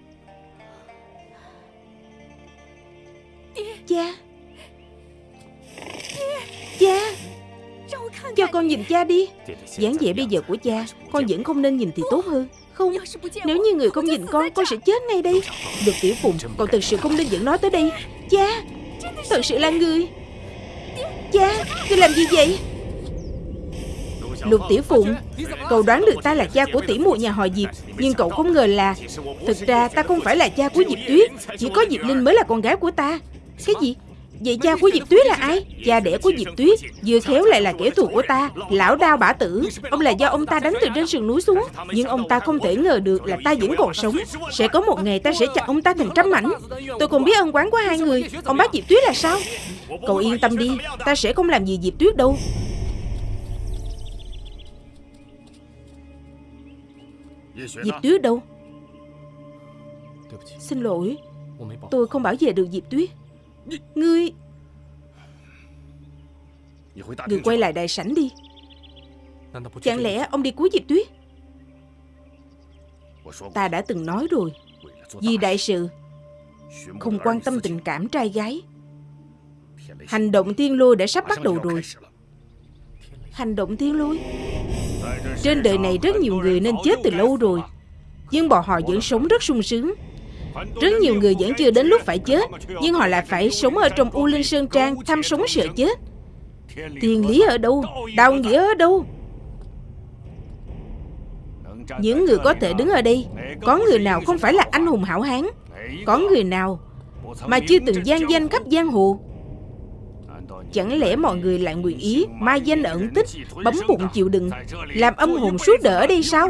Cha! Cha! Cho con nhìn cha đi. Dáng vẻ bây giờ của cha Con vẫn không nên nhìn thì tốt hơn không? Nếu như người không nhìn con Con sẽ chết ngay đây. Được tiểu phùng Con thật sự không nên dẫn nó tới đây. Cha Thật sự là người. Cha Người làm gì vậy? Lục Tiểu Phụng Cậu đoán được ta là cha của tỷ muội nhà họ Diệp Nhưng cậu không ngờ là Thực ra ta không phải là cha của Diệp Tuyết. Chỉ có Diệp Linh mới là con gái của ta. Cái gì Vậy cha của Diệp Tuyết là ai? Cha đẻ của Diệp Tuyết, Vừa khéo lại là kẻ thù của ta. Lão đao bả tử, Ông là do ông ta đánh từ trên sườn núi xuống. Nhưng ông ta không thể ngờ được là ta vẫn còn sống. Sẽ có một ngày ta sẽ chặt ông ta thành trăm mảnh. Tôi còn biết ân quán của hai người. Ông bác Diệp Tuyết là sao? Cậu yên tâm đi, Ta sẽ không làm gì Diệp Tuyết đâu. Diệp Tuyết đâu? Xin lỗi, Tôi không bảo vệ được Diệp Tuyết. Ngươi Ngươi quay lại đại sảnh đi. Chẳng lẽ ông đi cuối Diệp Tuyết? Ta đã từng nói rồi. Vì đại sự, Không quan tâm tình cảm trai gái. Hành động thiên lôi đã sắp bắt đầu rồi. Hành động thiên lôi? Trên đời này rất nhiều người nên chết từ lâu rồi. Nhưng bọn họ vẫn sống rất sung sướng rất nhiều người vẫn chưa đến lúc phải chết, Nhưng họ lại phải sống ở trong U Linh Sơn Trang Thăm sống sợ chết. Tiền lý ở đâu? Đạo nghĩa ở đâu? Những người có thể đứng ở đây, Có người nào không phải là anh hùng hảo hán? Có người nào Mà chưa từng gian danh khắp giang hồ? Chẳng lẽ mọi người lại nguyện ý Mai danh ẩn tích, Bấm bụng chịu đựng, Làm âm hồn suốt đời ở đây sao?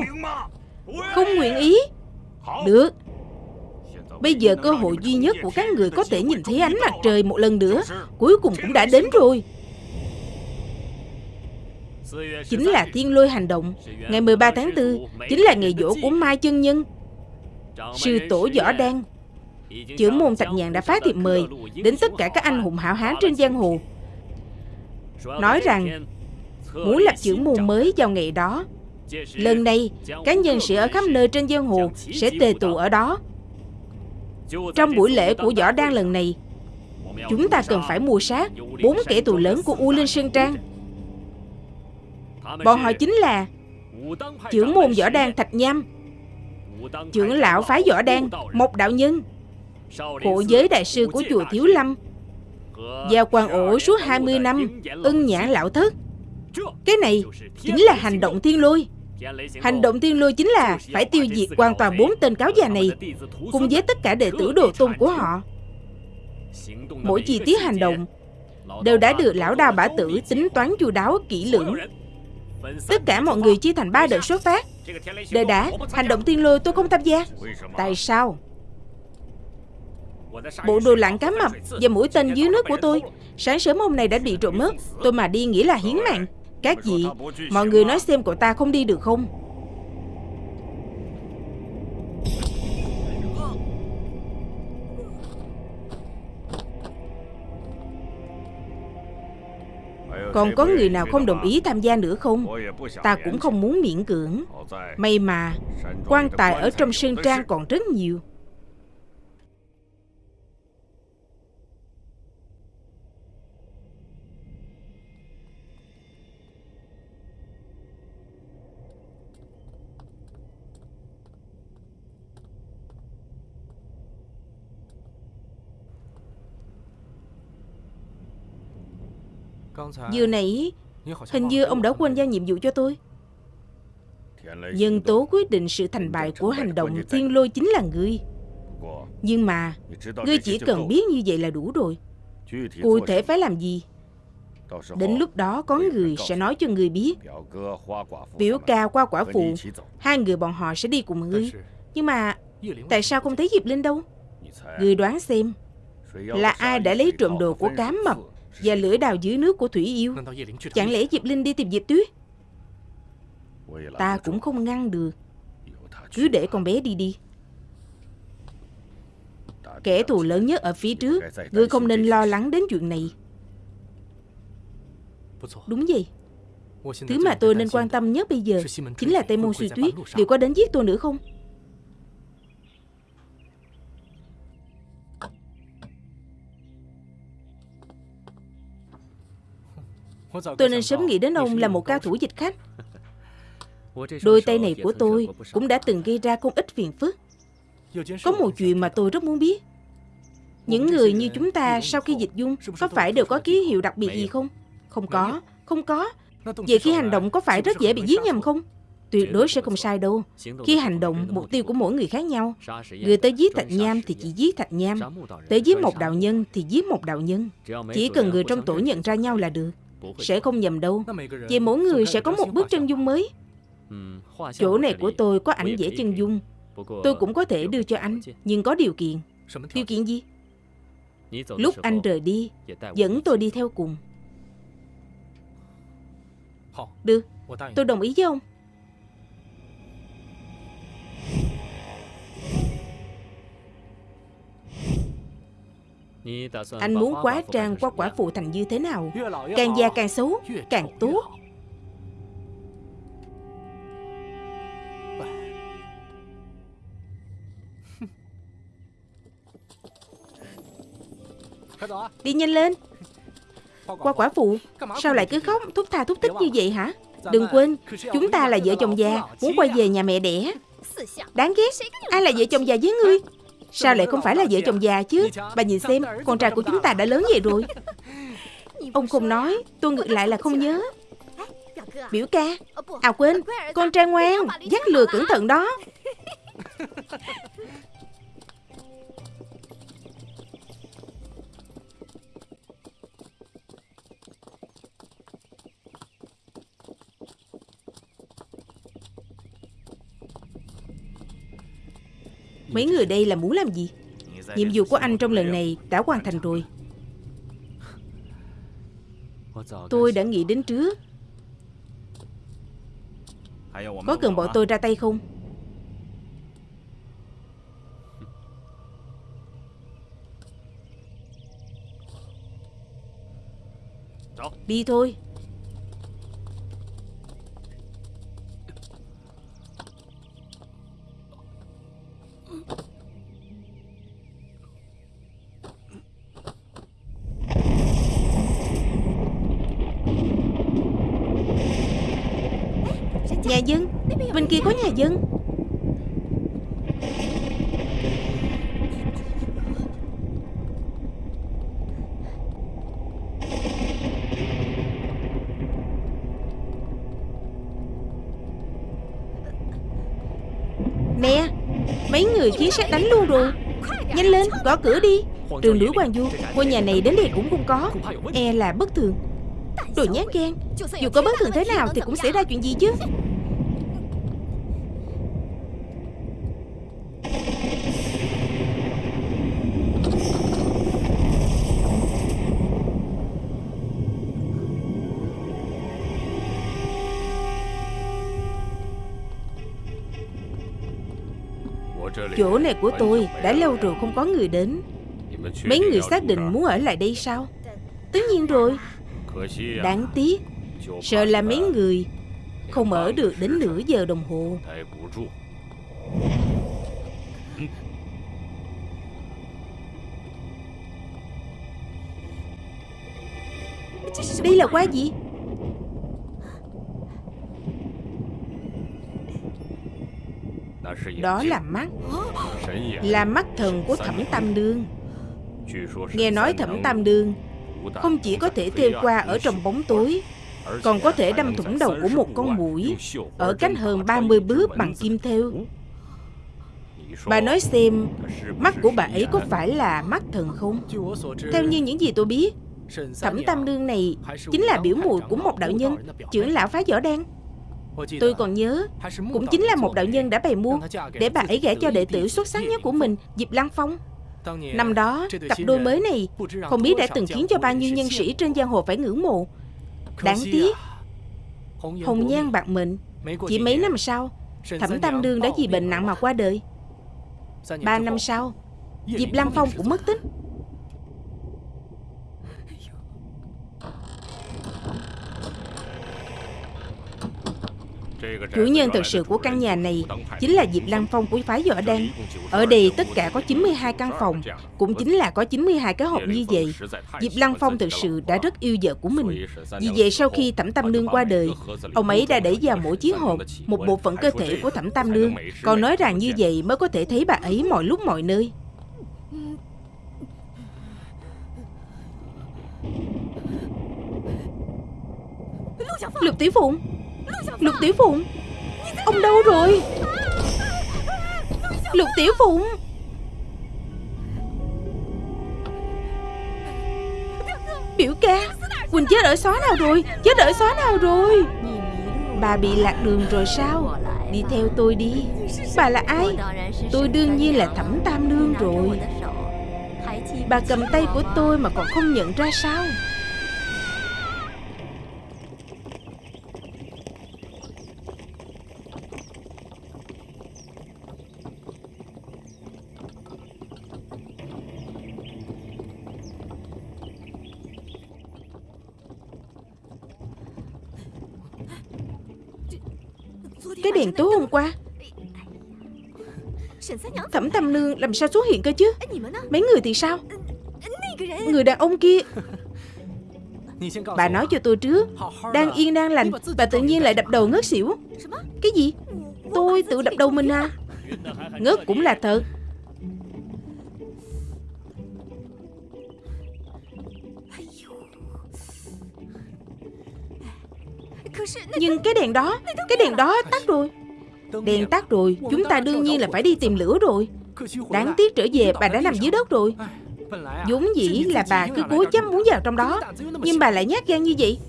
Không nguyện ý? Được Bây giờ cơ hội duy nhất của các người có thể nhìn thấy ánh mặt trời một lần nữa, Cuối cùng cũng đã đến rồi. Chính là thiên lôi hành động. Ngày 13 tháng 4 Chính là ngày dỗ của Mai Chân Nhân. Sư tổ Võ Đan. Trưởng môn Thạch Nhàn đã phát thiệp mời Đến tất cả các anh hùng hảo hán trên giang hồ. Nói rằng, Muốn lập trưởng môn mới vào ngày đó, Lần này Các nhân sĩ ở khắp nơi trên giang hồ, Sẽ tề tụ ở đó trong buổi lễ của Võ Đan lần này, Chúng ta cần phải mua sát Bốn kẻ tù lớn của U Linh Sơn Trang. Bọn họ chính là Trưởng môn Võ Đan Thạch Nham, Trưởng lão phái Võ Đan một Đạo Nhân, Hộ giới đại sư của chùa Thiếu Lâm Giao quan ổ suốt 20 năm Ưng nhãn lão thất. Cái này chính là hành động thiên lôi. Hành động thiên lôi chính là phải tiêu diệt hoàn toàn bốn tên cáo già này Cùng với tất cả đệ tử đồ tôn của họ. Mỗi chi tiết hành động Đều đã được lão đào bả tử tính toán chu đáo kỹ lưỡng. Tất cả mọi người chia thành ba đợt xuất phát. Đợi đã, hành động tiên lôi tôi không tham gia. Tại sao? Bộ đồ lặn cá mập và mũi tên dưới nước của tôi Sáng sớm hôm nay đã bị trộm mất. Tôi mà đi nghĩ là hiến mạng các vị Mọi người nói xem cậu ta không đi được không? Còn có người nào không đồng ý tham gia nữa không? Ta cũng không muốn miễn cưỡng. May mà quan tài ở trong sơn trang còn rất nhiều Vừa nãy Hình như ông đã quên giao nhiệm vụ cho tôi. Nhân tố quyết định sự thành bại của hành động thiên lôi chính là ngươi Nhưng mà Ngươi chỉ cần biết như vậy là đủ rồi. Cụ thể phải làm gì? Đến lúc đó có người sẽ nói cho người biết. Biểu ca qua quả phụ. Hai người bọn họ sẽ đi cùng ngươi. Nhưng mà Tại sao không thấy Diệp Linh đâu? Ngươi đoán xem Là ai đã lấy trộm đồ của cám mập và lưỡi đào dưới nước của Thủy Yêu. Chẳng lẽ Diệp Linh đi tìm Diệp Tuyết? Ta cũng không ngăn được. Cứ để con bé đi đi. Kẻ thù lớn nhất ở phía trước Ngươi không nên lo lắng đến chuyện này. Đúng vậy. Thứ mà tôi nên quan tâm nhất bây giờ Chính là Tây Môn Suy Tuyết. Liệu có đến giết tôi nữa không Tôi nên sớm nghĩ đến ông là một cao thủ dịch khách Đôi tay này của tôi cũng đã từng gây ra không ít phiền phức. Có một chuyện mà tôi rất muốn biết. Những người như chúng ta sau khi dịch dung Có phải đều có ký hiệu đặc biệt gì không? Không có, không có. Vậy khi hành động có phải rất dễ bị giết nhầm không? Tuyệt đối sẽ không sai đâu. Khi hành động, mục tiêu của mỗi người khác nhau. Người tới giết thạch nham thì chỉ giết thạch nham. Tới giết một đạo nhân thì giết một đạo nhân. Chỉ cần người trong tổ nhận ra nhau là được sẽ không nhầm đâu. Vì mỗi người sẽ có một bước chân dung mới. Chỗ này của tôi có ảnh vẽ chân dung. Tôi cũng có thể đưa cho anh, Nhưng có điều kiện. Điều kiện gì? Lúc anh rời đi, Dẫn tôi đi theo cùng. Được. Tôi đồng ý với ông? Anh muốn quá trang qua quả phụ thành như thế nào? Càng già càng xấu Càng tốt. Đi nhanh lên. Qua quả phụ Sao lại cứ khóc thúc tha thúc thích như vậy hả? Đừng quên Chúng ta là vợ chồng già Muốn quay về nhà mẹ đẻ. Đáng ghét Ai là vợ chồng già với ngươi Sao lại không phải là vợ chồng già chứ? Bà nhìn xem, Con trai của chúng ta đã lớn vậy rồi. Ông không nói, Tôi ngược lại là không nhớ. Biểu ca À quên, Con trai ngoan, Dắt lừa cẩn thận đó. Mấy người đây là muốn làm gì? Nhiệm vụ của anh trong lần này đã hoàn thành rồi. Tôi đã nghĩ đến trước. Có cần bọn tôi ra tay không? Đi thôi. Nhà dân. Bên kia có nhà dân. Nè Mấy người chiến sát đánh luôn rồi. Nhanh lên, gõ cửa đi. Trường lưỡi Hoàng Du, Ngôi nhà này đến đây cũng không có. E là bất thường Đồ nhát gan. Dù có bất thường thế nào thì cũng xảy ra chuyện gì chứ? Chỗ này của tôi, đã lâu rồi không có người đến. Mấy người xác định muốn ở lại đây sao? Tất nhiên rồi. Đáng tiếc, Sợ là mấy người Không ở được đến nửa giờ đồng hồ. Đây là qua gì? Đó là mắt. Là mắt thần của thẩm tam đương. Nghe nói thẩm tam đương Không chỉ có thể theo qua ở trong bóng tối, Còn có thể đâm thủng đầu của một con mũi Ở cánh hơn 30 bước bằng kim theo Bà nói xem, Mắt của bà ấy có phải là mắt thần không? Theo như những gì tôi biết, Thẩm Tam đương này Chính là biểu mùi của một đạo nhân, Trưởng lão phá võ đen. Tôi còn nhớ Cũng chính là một đạo nhân đã bày mưu Để bà ấy gả cho đệ tử xuất sắc nhất của mình Diệp Lăng Phong. Năm đó cặp đôi mới này Không biết đã từng khiến cho bao nhiêu nhân sĩ trên giang hồ phải ngưỡng mộ. Đáng tiếc Hồng nhan bạc mệnh Chỉ mấy năm sau Thẩm Tam Nương đã vì bệnh nặng mà qua đời. Ba năm sau Diệp Lăng Phong cũng mất tích Chủ nhân thực sự của căn nhà này chính là Diệp Lăng Phong của phái võ đan. Ở đây tất cả có 92 căn phòng, cũng chính là có 92 cái hộp như vậy. Diệp Lăng Phong thực sự đã rất yêu vợ của mình. Vì vậy sau khi Thẩm Tam Nương qua đời, ông ấy đã để vào mỗi chiếc hộp một bộ phận cơ thể của Thẩm Tam Nương. Còn nói rằng như vậy mới có thể thấy bà ấy mọi lúc mọi nơi. Lục Tiểu Phụng Lục Tiểu Phụng? Ông đâu rồi? Lục Tiểu Phụng? Biểu ca, Quỳnh chết ở xóa nào rồi? Chết ở xóa nào rồi? Bà bị lạc đường rồi sao? Đi theo tôi đi. Bà là ai? Tôi đương nhiên là thẩm tam nương rồi. Bà cầm tay của tôi mà còn không nhận ra sao Cái đèn tối hôm qua Tam Nương làm sao xuất hiện cơ chứ? Mấy người thì sao? Người đàn ông kia. Bà nói cho tôi trước. Đang yên đang lành Bà tự nhiên lại đập đầu ngất xỉu. Cái gì? Tôi tự đập đầu mình à? Ngất cũng là thật. Nhưng cái đèn đó Cái đèn đó tắt rồi. Đèn tắt rồi. Chúng ta đương nhiên là phải đi tìm lửa rồi Đáng tiếc trở về bà đã nằm dưới đất rồi. vốn dĩ là bà cứ cố chấp muốn vào trong đó. Nhưng bà lại nhát gan như vậy.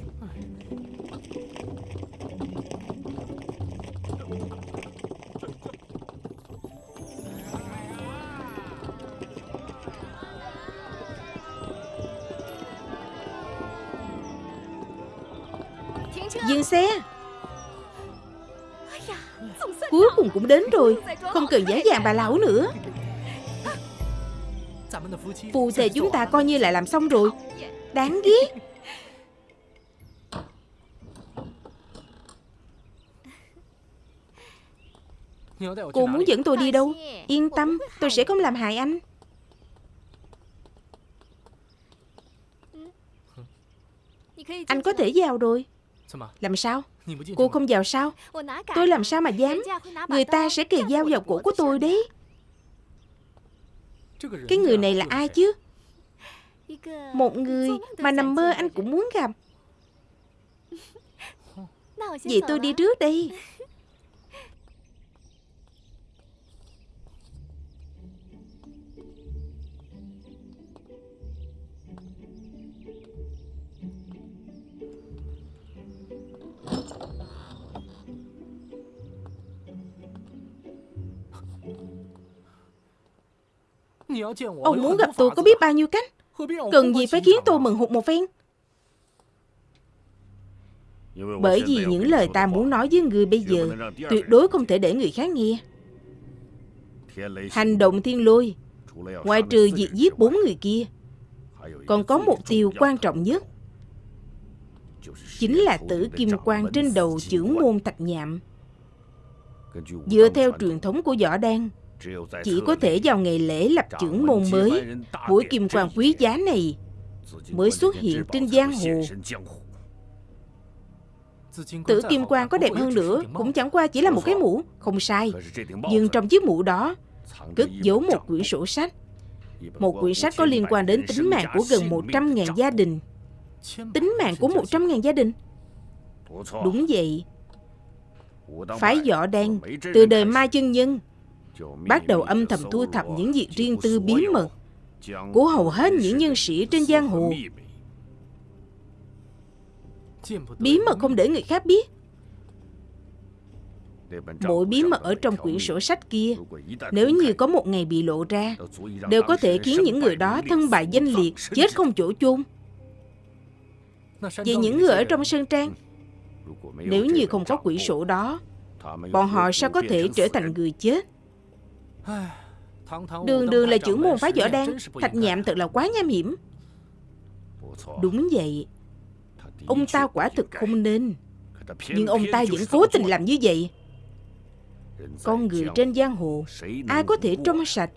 Dừng xe cùng cũng đến rồi. Không cần giả dàng bà lão nữa. Phù thề chúng ta coi như lại làm xong rồi. Đáng ghét. Cô muốn dẫn tôi đi đâu? Yên tâm, Tôi sẽ không làm hại anh. Anh có thể vào rồi. Làm sao? Cô không vào sao? Tôi làm sao mà dám? Người ta sẽ kề dao vào cổ của tôi đấy. Cái người này là ai chứ? Một người mà nằm mơ anh cũng muốn gặp. Vậy tôi đi trước đây Ông muốn gặp tôi có biết bao nhiêu cách？Cần gì phải khiến tôi mừng hụt một phen Bởi vì những lời ta muốn nói với người bây giờ Tuyệt đối không thể để người khác nghe. Hành động thiên lôi Ngoài trừ việc giết bốn người kia Còn có mục tiêu quan trọng nhất. Chính là tử kim quan trên đầu trưởng môn thạch nhạm. Dựa theo truyền thống của võ đan, chỉ có thể vào ngày lễ lập trưởng môn mới, mũi kim quan quý giá này mới xuất hiện trên giang hồ. Tử kim quan có đẹp hơn nữa Cũng chẳng qua chỉ là một cái mũ Không sai. Nhưng trong chiếc mũ đó Cất giấu một quyển sổ sách. Một quyển sách có liên quan đến tính mạng của gần 100.000 gia đình. Tính mạng của 100.000 gia đình. Đúng vậy. Phái võ đen Từ đời Mai Chân Nhân Bắt đầu âm thầm thu thập những việc riêng tư bí mật Của hầu hết những nhân sĩ trên giang hồ. Bí mật không để người khác biết. Mỗi bí mật ở trong quyển sổ sách kia, Nếu như có một ngày bị lộ ra, Đều có thể khiến những người đó thân bại danh liệt, Chết không chỗ chôn. Vì những người ở trong sơn trang, Nếu như không có quyển sổ đó, Bọn họ sao có thể trở thành người chết? Đường đường là trưởng môn phái võ đan. Thạch nhạm thật là quá nham hiểm. Đúng vậy. Ông ta quả thực không nên. Nhưng ông ta vẫn cố tình làm như vậy. Con người trên giang hồ Ai có thể trong sạch.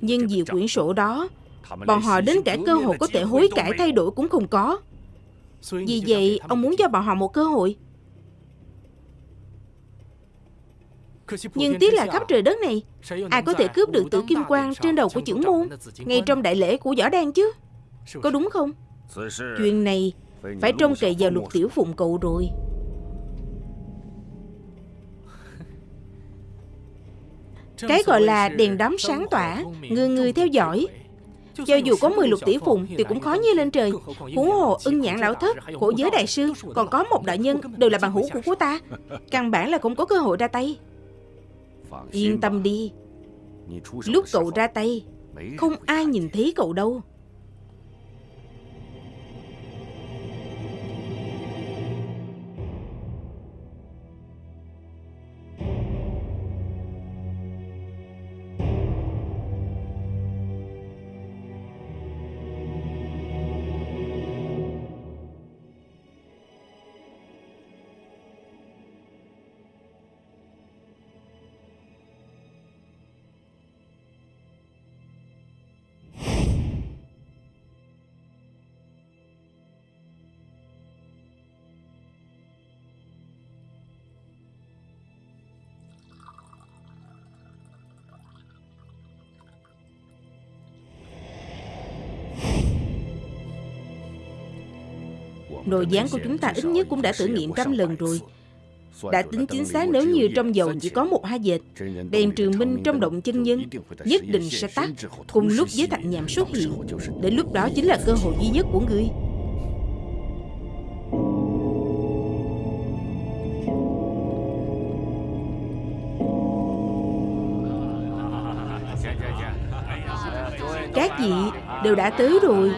Nhưng vì quyển sổ đó Bọn họ đến cả cơ hội có thể hối cải thay đổi cũng không có. Vì vậy ông muốn cho bọn họ một cơ hội Nhưng tiếc là khắp trời đất này, Ai có thể cướp được tử kim quang trên đầu của trưởng môn Ngay trong đại lễ của võ đan chứ? Có đúng không? Chuyện này phải trông cậy vào lục tiểu phụng cậu rồi. Cái gọi là đèn đóm sáng tỏa, Người người theo dõi. Cho dù có 10 lục tỷ phụng Thì cũng khó như lên trời. Huống hồ ưng nhãn lão thất, Khổ giới đại sư, Còn có một đại nhân, Đều là bằng hữu của cô ta. Căn bản là không có cơ hội ra tay. Yên tâm đi. Lúc cậu ra tay Không ai nhìn thấy cậu đâu Nồi gián của chúng ta ít nhất cũng đã thử nghiệm trăm lần rồi. Đã tính chính xác nếu như trong dầu chỉ có một hai dệt, Đèn trường minh trong động chân nhân Nhất định sẽ tắt Cùng lúc với thạch nhảm xuất hiện. Đến lúc đó chính là cơ hội duy nhất của ngươi. Các vị đều đã tới rồi.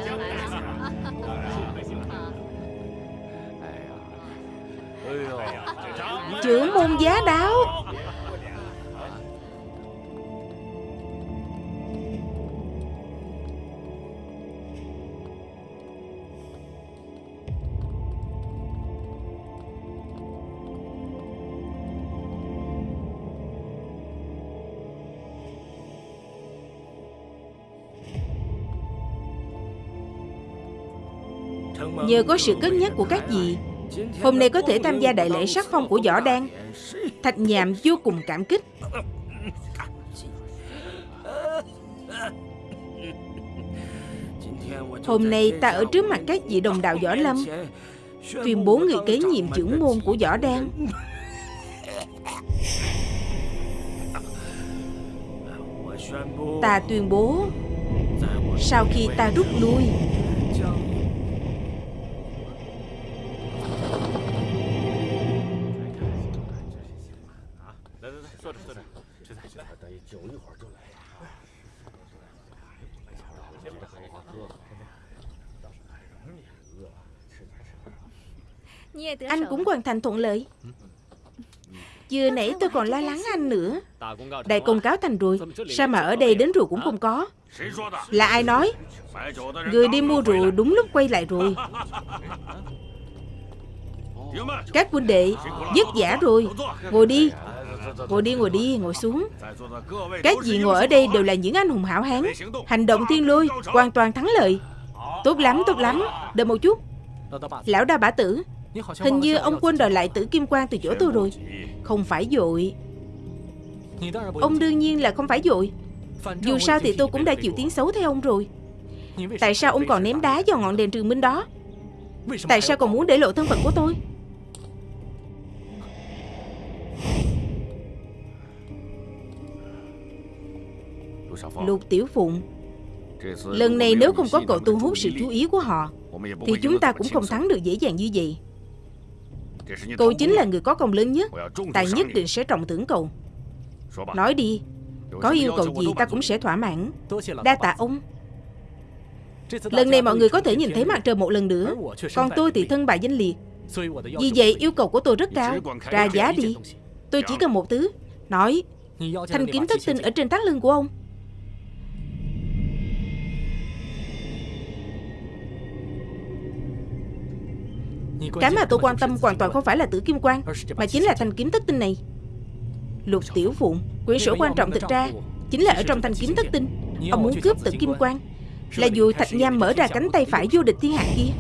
Nhờ có sự cất nhắc của các vị. Hôm nay có thể tham gia đại lễ sắc phong của võ đan. Thạch nhàm vô cùng cảm kích. Hôm nay ta ở trước mặt các vị đồng đạo võ lâm, Tuyên bố người kế nhiệm trưởng môn của võ đan. Ta tuyên bố, Sau khi ta rút lui hoàn thành thuận lợi. Vừa nãy tôi còn lo lắng anh nữa. Đại công cáo thành rồi. Sao mà ở đây đến rượu cũng không có. Là ai nói? Người đi mua rượu đúng lúc quay lại rồi. Các huynh đệ Dứt giả rồi. Ngồi đi. Ngồi đi ngồi đi ngồi xuống. Các vị ngồi ở đây đều là những anh hùng hảo hán. Hành động thiên lôi Hoàn toàn thắng lợi. Tốt lắm tốt lắm. Đợi một chút. Lão đa bả tử Hình như ông quên đòi lại tử kim quan từ chỗ tôi rồi. Không phải dội. Ông đương nhiên là không phải dội. Dù sao thì tôi cũng đã chịu tiếng xấu theo ông rồi. Tại sao ông còn ném đá vào ngọn đèn trường minh đó? Tại sao còn muốn để lộ thân phận của tôi? Lục Tiểu Phụng Lần này nếu không có cậu thu hút sự chú ý của họ Thì chúng ta cũng không thắng được dễ dàng như vậy Cậu chính là người có công lớn nhất. Ta nhất định sẽ trọng thưởng cậu. Nói đi Có yêu cầu gì ta cũng sẽ thỏa mãn. Đa tạ ông. Lần này mọi người có thể nhìn thấy mặt trời một lần nữa. Còn tôi thì thân bại danh liệt. Vì vậy yêu cầu của tôi rất cao. Ra giá đi. Tôi chỉ cần một thứ. Nói Thanh kiếm thất tinh ở trên thắt lưng của ông Cái mà tôi quan tâm hoàn toàn không phải là tử kim quan Mà chính là thanh kiếm thất tinh này. Lục tiểu phụng Quyển sổ quan trọng thực ra Chính là ở trong thanh kiếm thất tinh. Ông muốn cướp tử kim quan. Là dù thạch nham mở ra cánh tay phải vô địch thiên hạ kia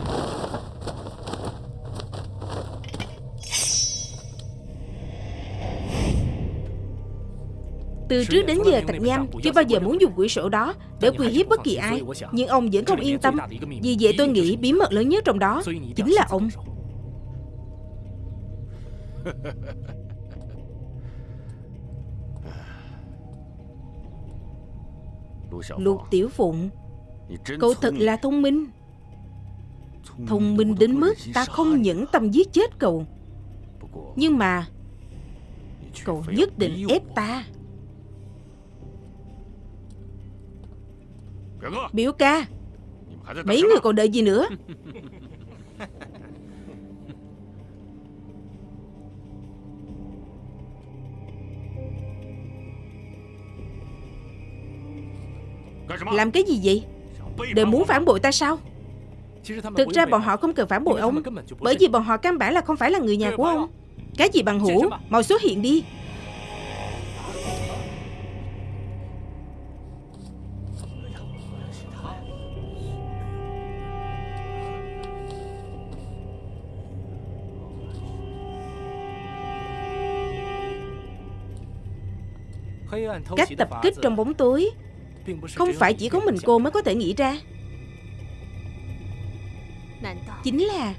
Từ trước đến giờ Thạch Nham chưa bao giờ muốn dùng quyển sổ đó để uy hiếp bất kỳ ai Nhưng ông vẫn không yên tâm. Vì vậy tôi nghĩ bí mật lớn nhất trong đó chính là ông. Lục Tiểu Phụng Cậu thật là thông minh. Thông minh đến mức ta không nhẫn tâm giết chết cậu Nhưng mà Cậu nhất định ép ta Biểu ca. Mấy người còn đợi gì nữa? Làm cái gì vậy? Đều muốn phản bội ta sao? Thực ra bọn họ không cần phản bội ông. Bởi vì bọn họ căn bản là không phải là người nhà của ông. Cái gì bằng hữu? Mau xuất hiện đi Cách tập kích trong bóng tối. Không phải chỉ có mình cô mới có thể nghĩ ra. Chính là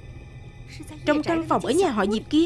Trong căn phòng ở nhà họ Diệp kia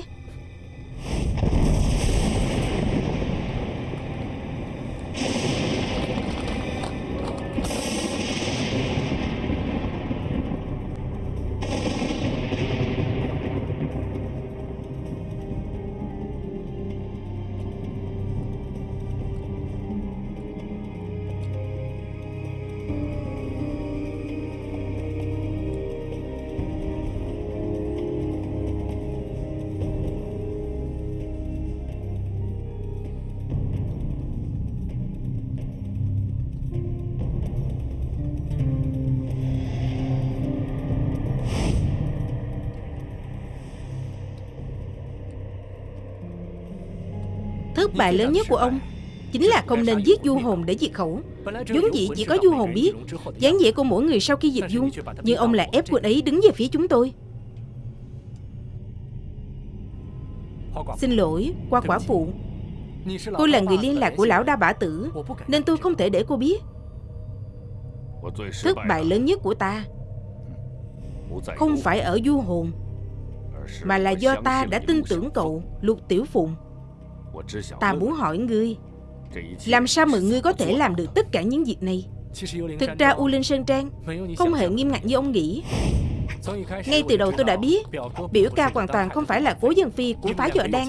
Thất bại lớn nhất của ông Chính là không nên giết du hồn để diệt khẩu. Vốn dĩ chỉ có du hồn biết dáng vẻ của mỗi người sau khi diệt dung Nhưng ông lại ép quân ấy đứng về phía chúng tôi. Xin lỗi, qua quả phụ. Cô là người liên lạc của lão đa bả tử Nên tôi không thể để cô biết. Thất bại lớn nhất của ta Không phải ở du hồn Mà là do ta đã tin tưởng cậu Lục Tiểu Phụng. Ta muốn hỏi ngươi Làm sao mà ngươi có thể làm được tất cả những việc này? Thực ra U Linh Sơn Trang Không hề nghiêm ngặt như ông nghĩ. Ngay từ đầu tôi đã biết Biểu ca hoàn toàn không phải là cố dân phi của phá dọa đan.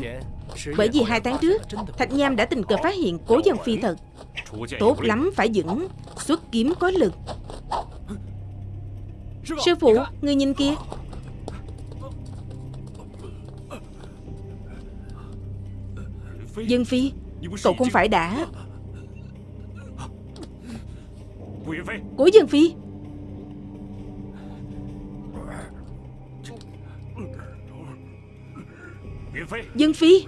Bởi vì hai tháng trước Thạch Nham đã tình cờ phát hiện cố dân phi thật. Tốt lắm phải vững Xuất kiếm có lực. Sư phụ, người nhìn kia. Dân Phi, Cậu không phải đã. Cố Dân Phi. Dân Phi.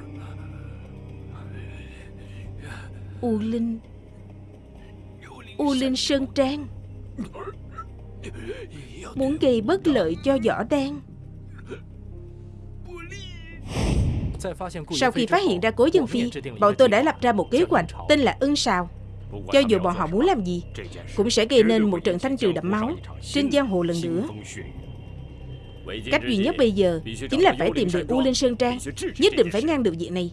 U Linh. U Linh Sơn Trang. Muốn gây bất lợi cho võ Đen. Sau khi phát hiện ra cố dân phi Bọn tôi đã lập ra một kế hoạch Tên là ưng sào. Cho dù bọn họ muốn làm gì Cũng sẽ gây nên một trận thanh trừ đẫm máu Trên giang hồ lần nữa. Cách duy nhất bây giờ Chính là phải tìm được U Linh Sơn Trang Nhất định phải ngăn được việc này.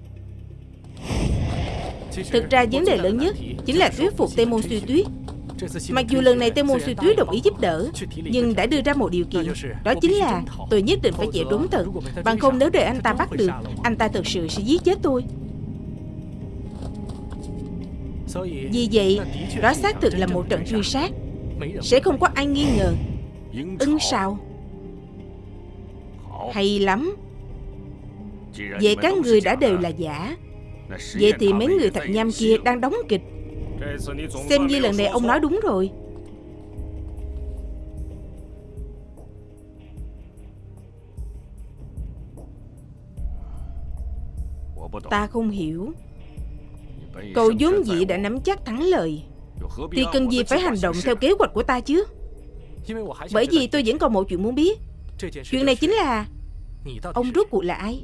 Thực ra vấn đề lớn nhất Chính là thuyết phục Tây Môn Suy Tuyết Mặc dù lần này Tây Môn Suy Tuyết đồng ý giúp đỡ Nhưng đã đưa ra một điều kiện. Đó chính là tôi nhất định phải chạy trốn tận. Bằng không nếu để anh ta bắt được Anh ta thực sự sẽ giết chết tôi. Vì vậy Đó xác thực là một trận truy sát. Sẽ không có ai nghi ngờ. Ưng sao? Hay lắm. Vậy các người đã đều là giả. Vậy thì mấy người thật nham kia đang đóng kịch Xem như lần này ông nói đúng rồi. Ta không hiểu. Cậu vốn dĩ đã nắm chắc thắng lợi Thì cần gì phải hành động theo kế hoạch của ta chứ? Bởi vì tôi vẫn còn một chuyện muốn biết. Chuyện này chính là Ông rốt cuộc là ai?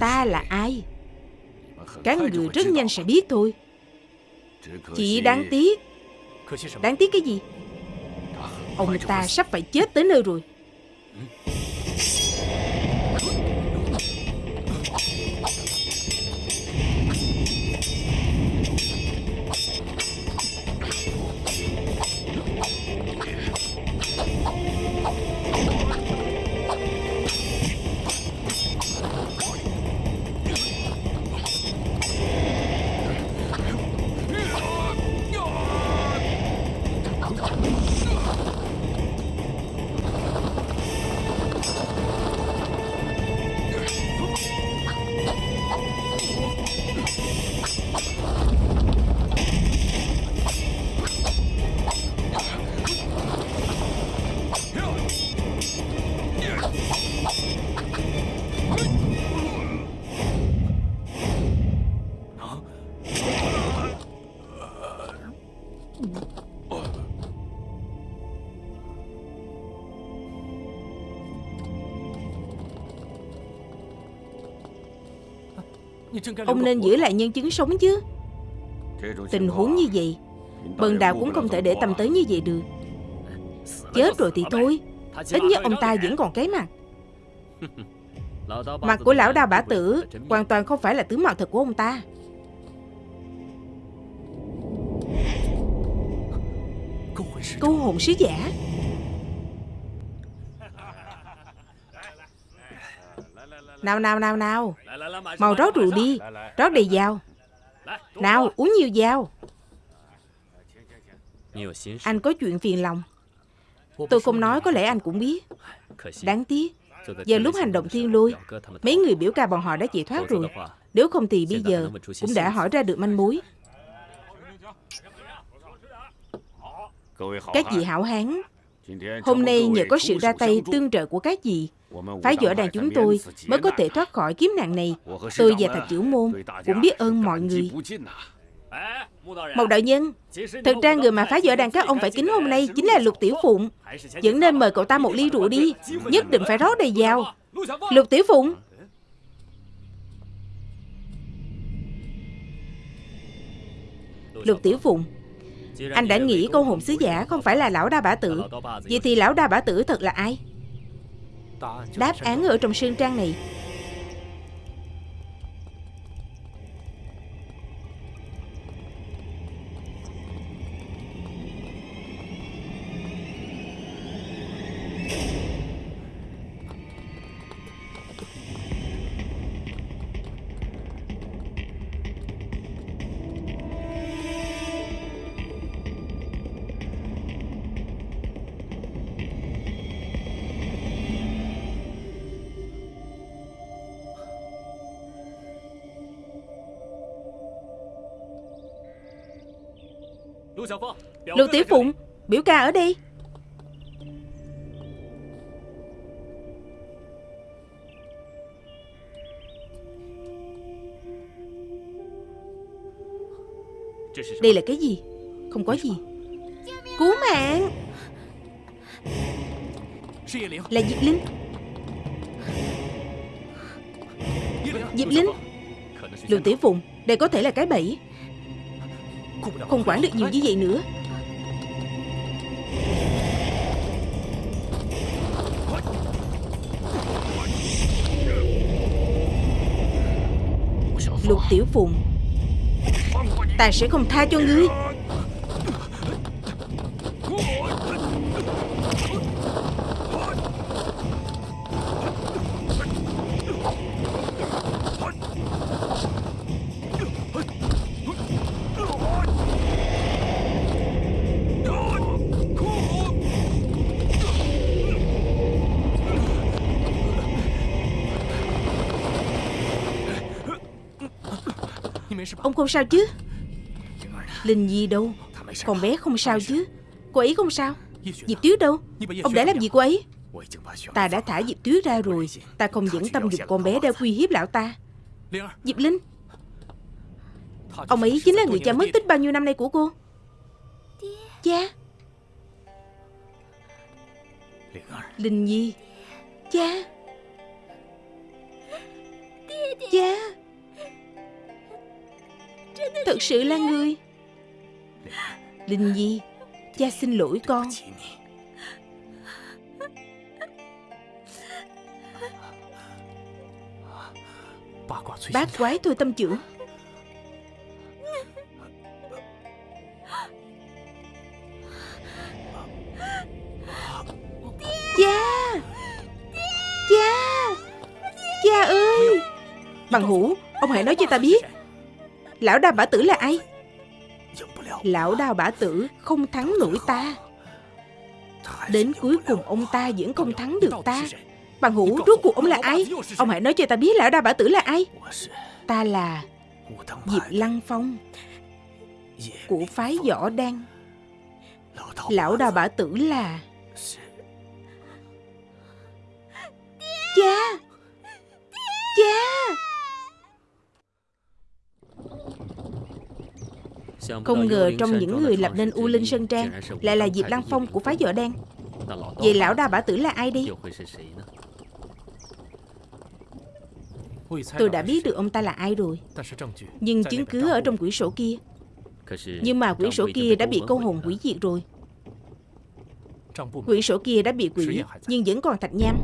Ta là ai? Các người rất nhanh sẽ biết thôi Chỉ đáng tiếc. Đáng tiếc cái gì? Ông ta sắp phải chết tới nơi rồi Ông nên giữ lại nhân chứng sống chứ. Tình huống như vậy, Bần đạo cũng không thể để tâm tới như vậy được. Chết rồi thì thôi. Ít nhất ông ta vẫn còn cái mặt Mặt của lão đao bả tử Hoàn toàn không phải là tướng mạo thật của ông ta. Câu hồn sứ giả. Nào nào nào nào. Mau rót rượu đi. Rót đầy dao Nào uống nhiều dao Anh có chuyện phiền lòng. Tôi không nói có lẽ anh cũng biết. Đáng tiếc. Giờ lúc hành động thiên lôi Mấy người biểu ca bọn họ đã chạy thoát rồi. Nếu không thì bây giờ Cũng đã hỏi ra được manh mối. Các vị hảo hán Hôm nay nhờ có sự ra tay tương trợ của các vị Phái võ đàn chúng tôi mới có thể thoát khỏi kiếm nạn này. Tôi và thạch chữ môn cũng biết ơn mọi người. Một đạo nhân Thực ra người mà phái võ đàn các ông phải kính hôm nay Chính là Lục Tiểu Phụng. Vẫn nên mời cậu ta một ly rượu đi, Nhất định phải rót đầy vào. Lục Tiểu Phụng. Lục Tiểu Phụng anh đã nghĩ câu hồn sứ giả không phải là lão đa bả tử. Vậy thì lão đa bả tử thật là ai? Đáp án ở trong sương trang này. Lưu Tiểu Phụng, Biểu ca ở đây. Đây là cái gì? Không có gì. Cứu mạng. Là Diệp Linh. Diệp Linh. Lưu Tiểu Phụng, Đây có thể là cái bẫy. Không quản được nhiều như vậy nữa. Lục tiểu phụng. Ta sẽ không tha cho ngươi. Ông không sao chứ? Linh Nhi đâu? Con bé không sao chứ? Cô ấy không sao? Diệp Tuyết đâu? Ông đã làm gì cô ấy? Ta đã thả Diệp Tuyết ra rồi. Ta không dẫn tâm dục con bé đã uy hiếp lão ta. Diệp Linh, Ông ấy chính là người cha mất tích bao nhiêu năm nay của cô? Cha. Linh Nhi. Cha. Cha. Thật sự là người. Linh Nhi, Cha xin lỗi con. Bác quái thôi tâm trưởng. Cha! Cha! Cha ơi! Bằng hữu, Ông hãy nói cho ta biết. Lão đào bả tử là ai? Lão đào bả tử không thắng nổi ta. Đến cuối cùng ông ta vẫn không thắng được ta. Bằng hữu rốt cuộc ông là ai? Ông hãy nói cho ta biết lão đào bả tử là ai. Ta là Diệp Lăng Phong Của phái võ đan. Lão đào bả tử là Cha! Cha Không ngờ trong những người lập nên U Linh Sơn Trang Lại là Diệp Lăng Phong của phái võ đen. Vậy lão đa bả tử là ai đi? Tôi đã biết được ông ta là ai rồi. Nhưng chứng cứ ở trong quyển sổ kia. Nhưng mà quyển sổ kia đã bị câu hồn hủy diệt rồi. Quyển sổ kia đã bị quỷ Nhưng vẫn còn thạch nham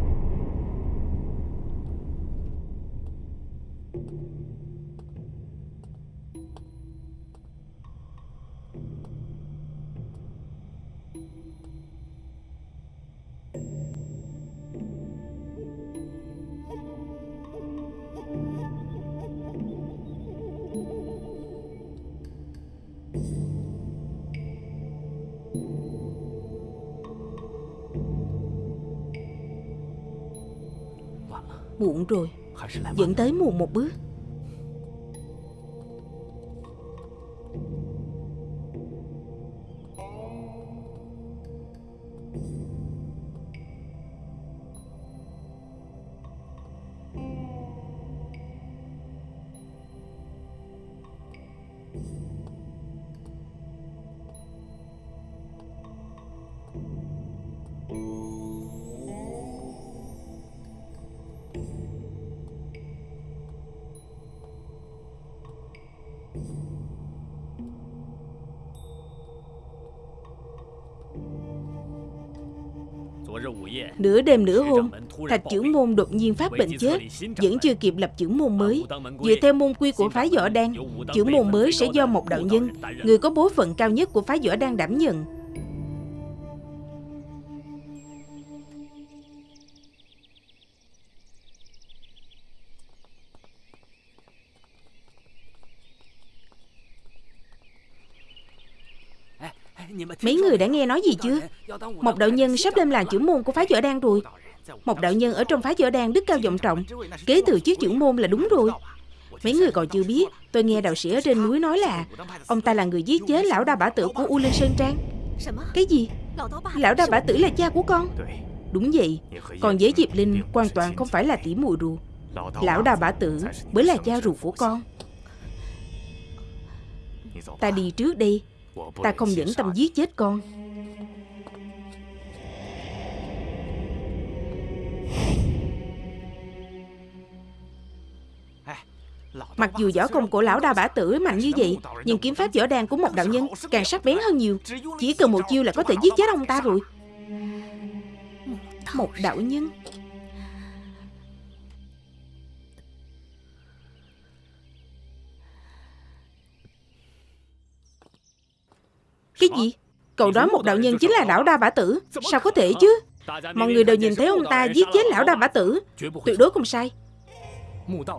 Muộn rồi. Vẫn tới muộn một bước Nửa đêm nửa hôm Thạch trưởng môn đột nhiên phát bệnh chết Vẫn chưa kịp lập trưởng môn mới. Dựa theo môn quy của phái võ đan Trưởng môn mới sẽ do một đạo nhân Người có bối phận cao nhất của phái võ đan đảm nhận Mấy người đã nghe nói gì chưa? Một đạo nhân sắp lên làm trưởng môn của phái võ đan rồi. Một đạo nhân ở trong phái võ đan đức cao vọng trọng. Kế thừa chiếc trưởng môn là đúng rồi. Mấy người còn chưa biết Tôi nghe đạo sĩ ở trên núi nói là Ông ta là người giết chết lão đa bả tử của U Linh Sơn Trang. Cái gì? Lão đa bả tử là cha của con? Đúng vậy. Còn với Diệp Linh hoàn toàn không phải là tỉ muội ruột Lão đa bả tử mới là cha ruột của con. Ta đi trước đi Ta không nhẫn tâm giết chết con. Mặc dù võ công của lão đa bả tử mạnh như vậy, Nhưng kiếm pháp võ đan của một đạo nhân Càng sắc bén hơn nhiều. Chỉ cần một chiêu là có thể giết chết ông ta rồi. Một đạo nhân. Cái gì? Cậu đó một đạo nhân chính là lão đa bả tử. Sao có thể chứ? Mọi người đều nhìn thấy ông ta giết chết lão đa bả tử. Tuyệt đối không sai.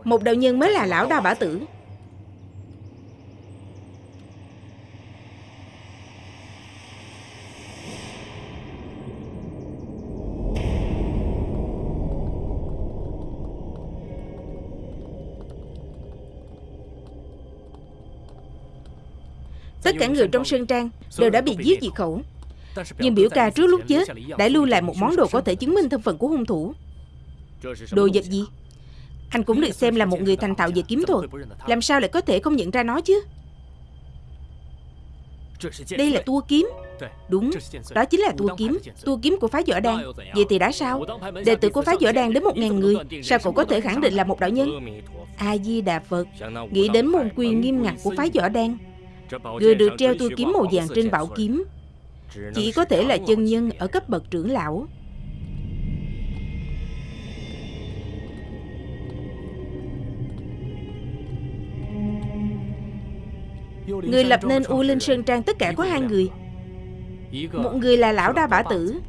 Một đạo nhân mới là lão đa bả tử. Tất cả người trong Sơn Trang đều đã bị giết diệt khẩu. Nhưng biểu ca trước lúc chết đã lưu lại một món đồ có thể chứng minh thân phận của hung thủ. Đồ vật gì? Anh cũng được xem là một người thành thạo về kiếm thuật. Làm sao lại có thể không nhận ra nó chứ? Đây là tua kiếm. Đúng, đó chính là tua kiếm. Tua kiếm của phái võ đan. Vậy thì đã sao? Đệ tử của phái võ đan đến một ngàn người. Sao cậu có thể khẳng định là một đạo nhân? A-di-đà Phật. Nghĩ đến môn quy nghiêm ngặt của phái võ đan. Người được treo tua kiếm màu vàng trên bảo kiếm. Chỉ có thể là chân nhân ở cấp bậc trưởng lão. Người lập nên U Linh Sơn Trang tất cả có hai người. Một người là lão đa bả tử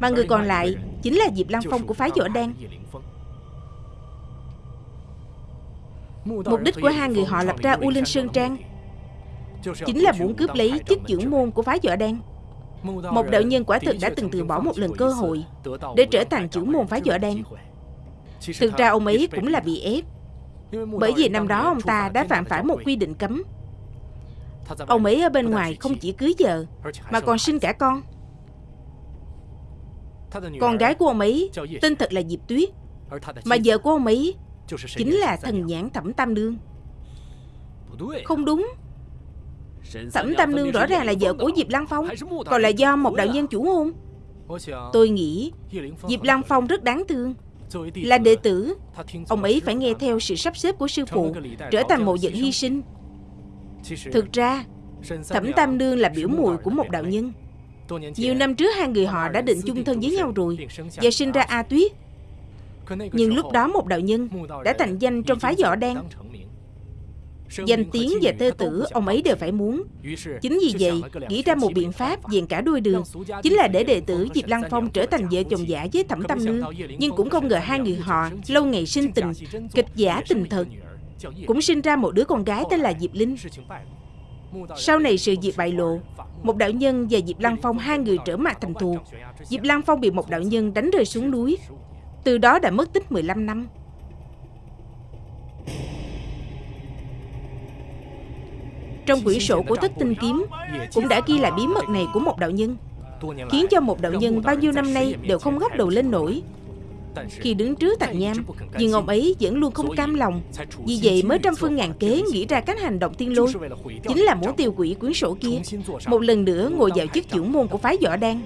Mà người còn lại chính là Diệp Lăng Phong của phái võ đan. Mục đích của hai người họ lập ra U Linh Sơn Trang Chính là muốn cướp lấy chức trưởng môn của phái võ đen. Một đạo nhân quả thực đã từng từ bỏ một lần cơ hội Để trở thành trưởng môn phái võ đen. Thực ra ông ấy cũng là bị ép, Bởi vì năm đó ông ta đã phạm phải một quy định cấm Ông ấy ở bên ngoài không chỉ cưới vợ, Mà còn sinh cả con Con gái của ông ấy tên thật là Diệp Tuyết, Mà vợ của ông ấy Chính là thần nhãn thẩm tam đương Không đúng Thẩm Tam Nương rõ ràng là vợ của Diệp Lăng Phong Còn là do một đạo nhân chủ hôn. Tôi nghĩ Diệp Lăng Phong rất đáng thương. Là đệ tử Ông ấy phải nghe theo sự sắp xếp của sư phụ Trở thành một vật hy sinh. Thực ra Thẩm Tam Nương là biểu mùi của một đạo nhân. Nhiều năm trước hai người họ đã định chung thân với nhau rồi Và sinh ra A Tuyết. Nhưng lúc đó một đạo nhân Đã thành danh trong phái võ đan Danh tiếng và tơ tử ông ấy đều phải muốn. Chính vì vậy Nghĩ ra một biện pháp dàn cả đôi đường. Chính là để đệ tử Diệp Lăng Phong trở thành vợ chồng giả với Thẩm Tâm Nương Nhưng cũng không ngờ hai người họ Lâu ngày sinh tình Kịch giả tình thật Cũng sinh ra một đứa con gái tên là Diệp Linh. Sau này sự việc bại lộ Một đạo nhân và Diệp Lăng Phong Hai người trở mặt thành thù Diệp Lăng Phong bị một đạo nhân đánh rơi xuống núi. Từ đó đã mất tích 15 năm Trong quyển sổ của thất tinh kiếm, Cũng đã ghi lại bí mật này của một đạo nhân, Khiến cho một đạo nhân bao nhiêu năm nay Đều không gấp đầu lên nổi. Khi đứng trước thạch nham Nhưng ông ấy vẫn luôn không cam lòng, Vì vậy mới trăm phương ngàn kế Nghĩ ra cách hành động tiên lôi, Chính là muốn tiêu quỷ quyển sổ kia. Một lần nữa ngồi vào chức trưởng môn của phái võ đan.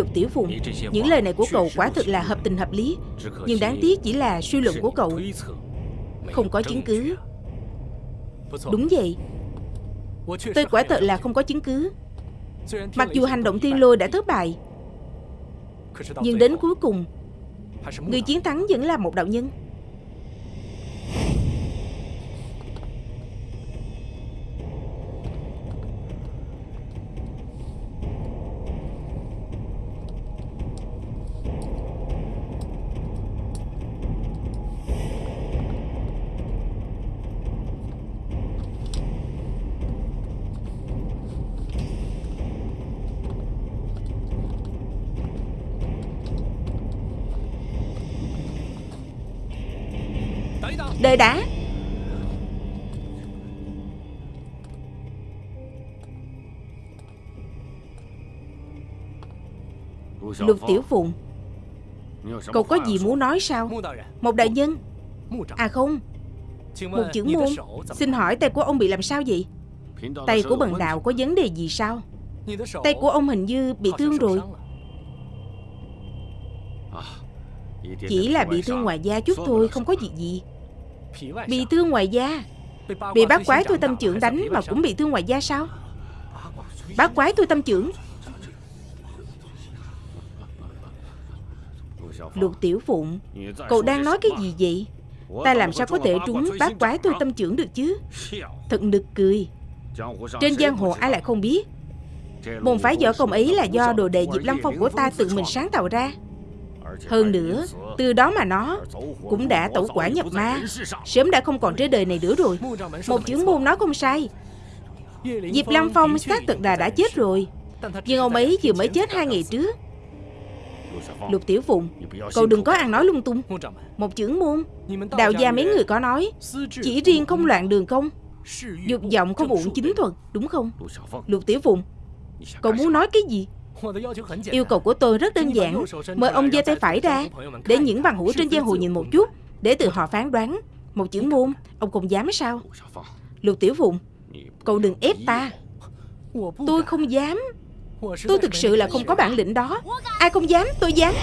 Lục Tiểu Phùng. Những lời này của cậu quả thực là hợp tình hợp lý Nhưng đáng tiếc chỉ là suy luận của cậu. Không có chứng cứ. Đúng vậy. Tôi quả thật là không có chứng cứ. Mặc dù hành động thiên lôi đã thất bại Nhưng đến cuối cùng Người chiến thắng vẫn là một đạo nhân Đợi đã Lục Tiểu Phụng, Cậu có gì muốn nói sao? Một đại nhân. À không, Một chữ môn Xin hỏi tay của ông bị làm sao vậy? Tay của bần đạo có vấn đề gì sao? Tay của ông hình như bị thương rồi. Chỉ là bị thương ngoài da chút thôi, Không có gì gì. Bị thương ngoài da. Bị bác quái tôi tâm trưởng đánh Mà cũng bị thương ngoài da sao? Bác quái tôi tâm trưởng. Lục Tiểu Phụng Cậu đang nói cái gì vậy? Ta làm sao có thể trúng bác quái tôi tâm trưởng được chứ? Thật nực cười. Trên giang hồ ai lại không biết? Môn phái võ công ấy là do đồ đệ Diệp Lâm Phong của ta tự mình sáng tạo ra hơn nữa, Từ đó mà nó Cũng đã tẩu quả nhập ma. Sớm đã không còn trên đời này nữa rồi. Một chữ môn nói không sai. Diệp Lâm Phong xác thực là đã chết rồi. Nhưng ông ấy vừa mới chết hai ngày trước. Lục Tiểu Phụng, Cậu đừng có ăn nói lung tung. Một chữ môn Đạo gia mấy người có nói, Chỉ riêng không loạn đường không? Dục vọng không uổng chính thuật, Đúng không? Lục Tiểu Phụng, Cậu muốn nói cái gì? Yêu cầu của tôi rất đơn giản. Mời ông giơ tay phải ra Để những bằng hữu trên giang hồ nhìn một chút Để từ họ phán đoán. Một chữ môn Ông không dám sao? Lục Tiểu Phụng Cậu đừng ép ta. Tôi không dám. Tôi thực sự là không có bản lĩnh đó. Ai không dám tôi dám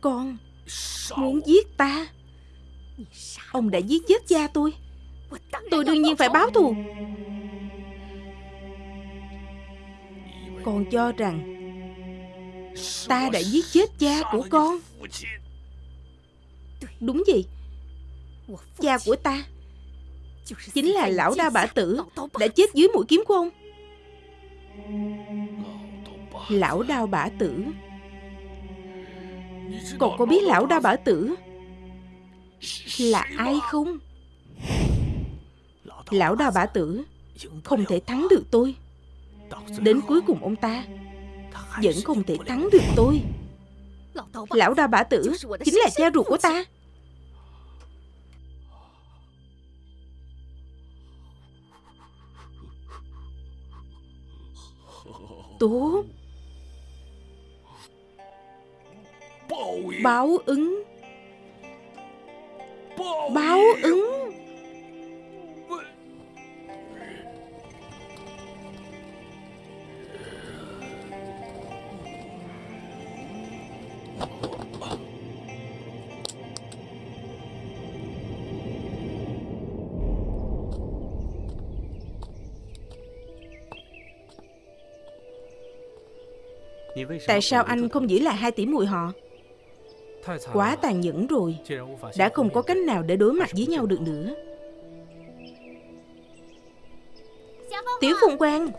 Con Muốn giết ta. Ông đã giết chết cha tôi. Tôi đương nhiên phải báo thù. Con cho rằng Ta đã giết chết cha của con. Đúng gì Cha của ta Chính là lão đa bả tử Đã chết dưới mũi kiếm của ông. Lão đao bả tử Cậu có biết lão đa bả tử Là ai không? Lão đa bả tử Không thể thắng được tôi. Đến cuối cùng ông ta Vẫn không thể thắng được tôi. Lão đa bả tử Chính là cha ruột của ta. Tốt Báo ứng. Báo ứng. Tại sao anh không giữ lại hai tỷ muội họ Quá tàn nhẫn rồi. Đã không có cách nào để đối mặt với nhau được nữa. Tiểu Phụng Quang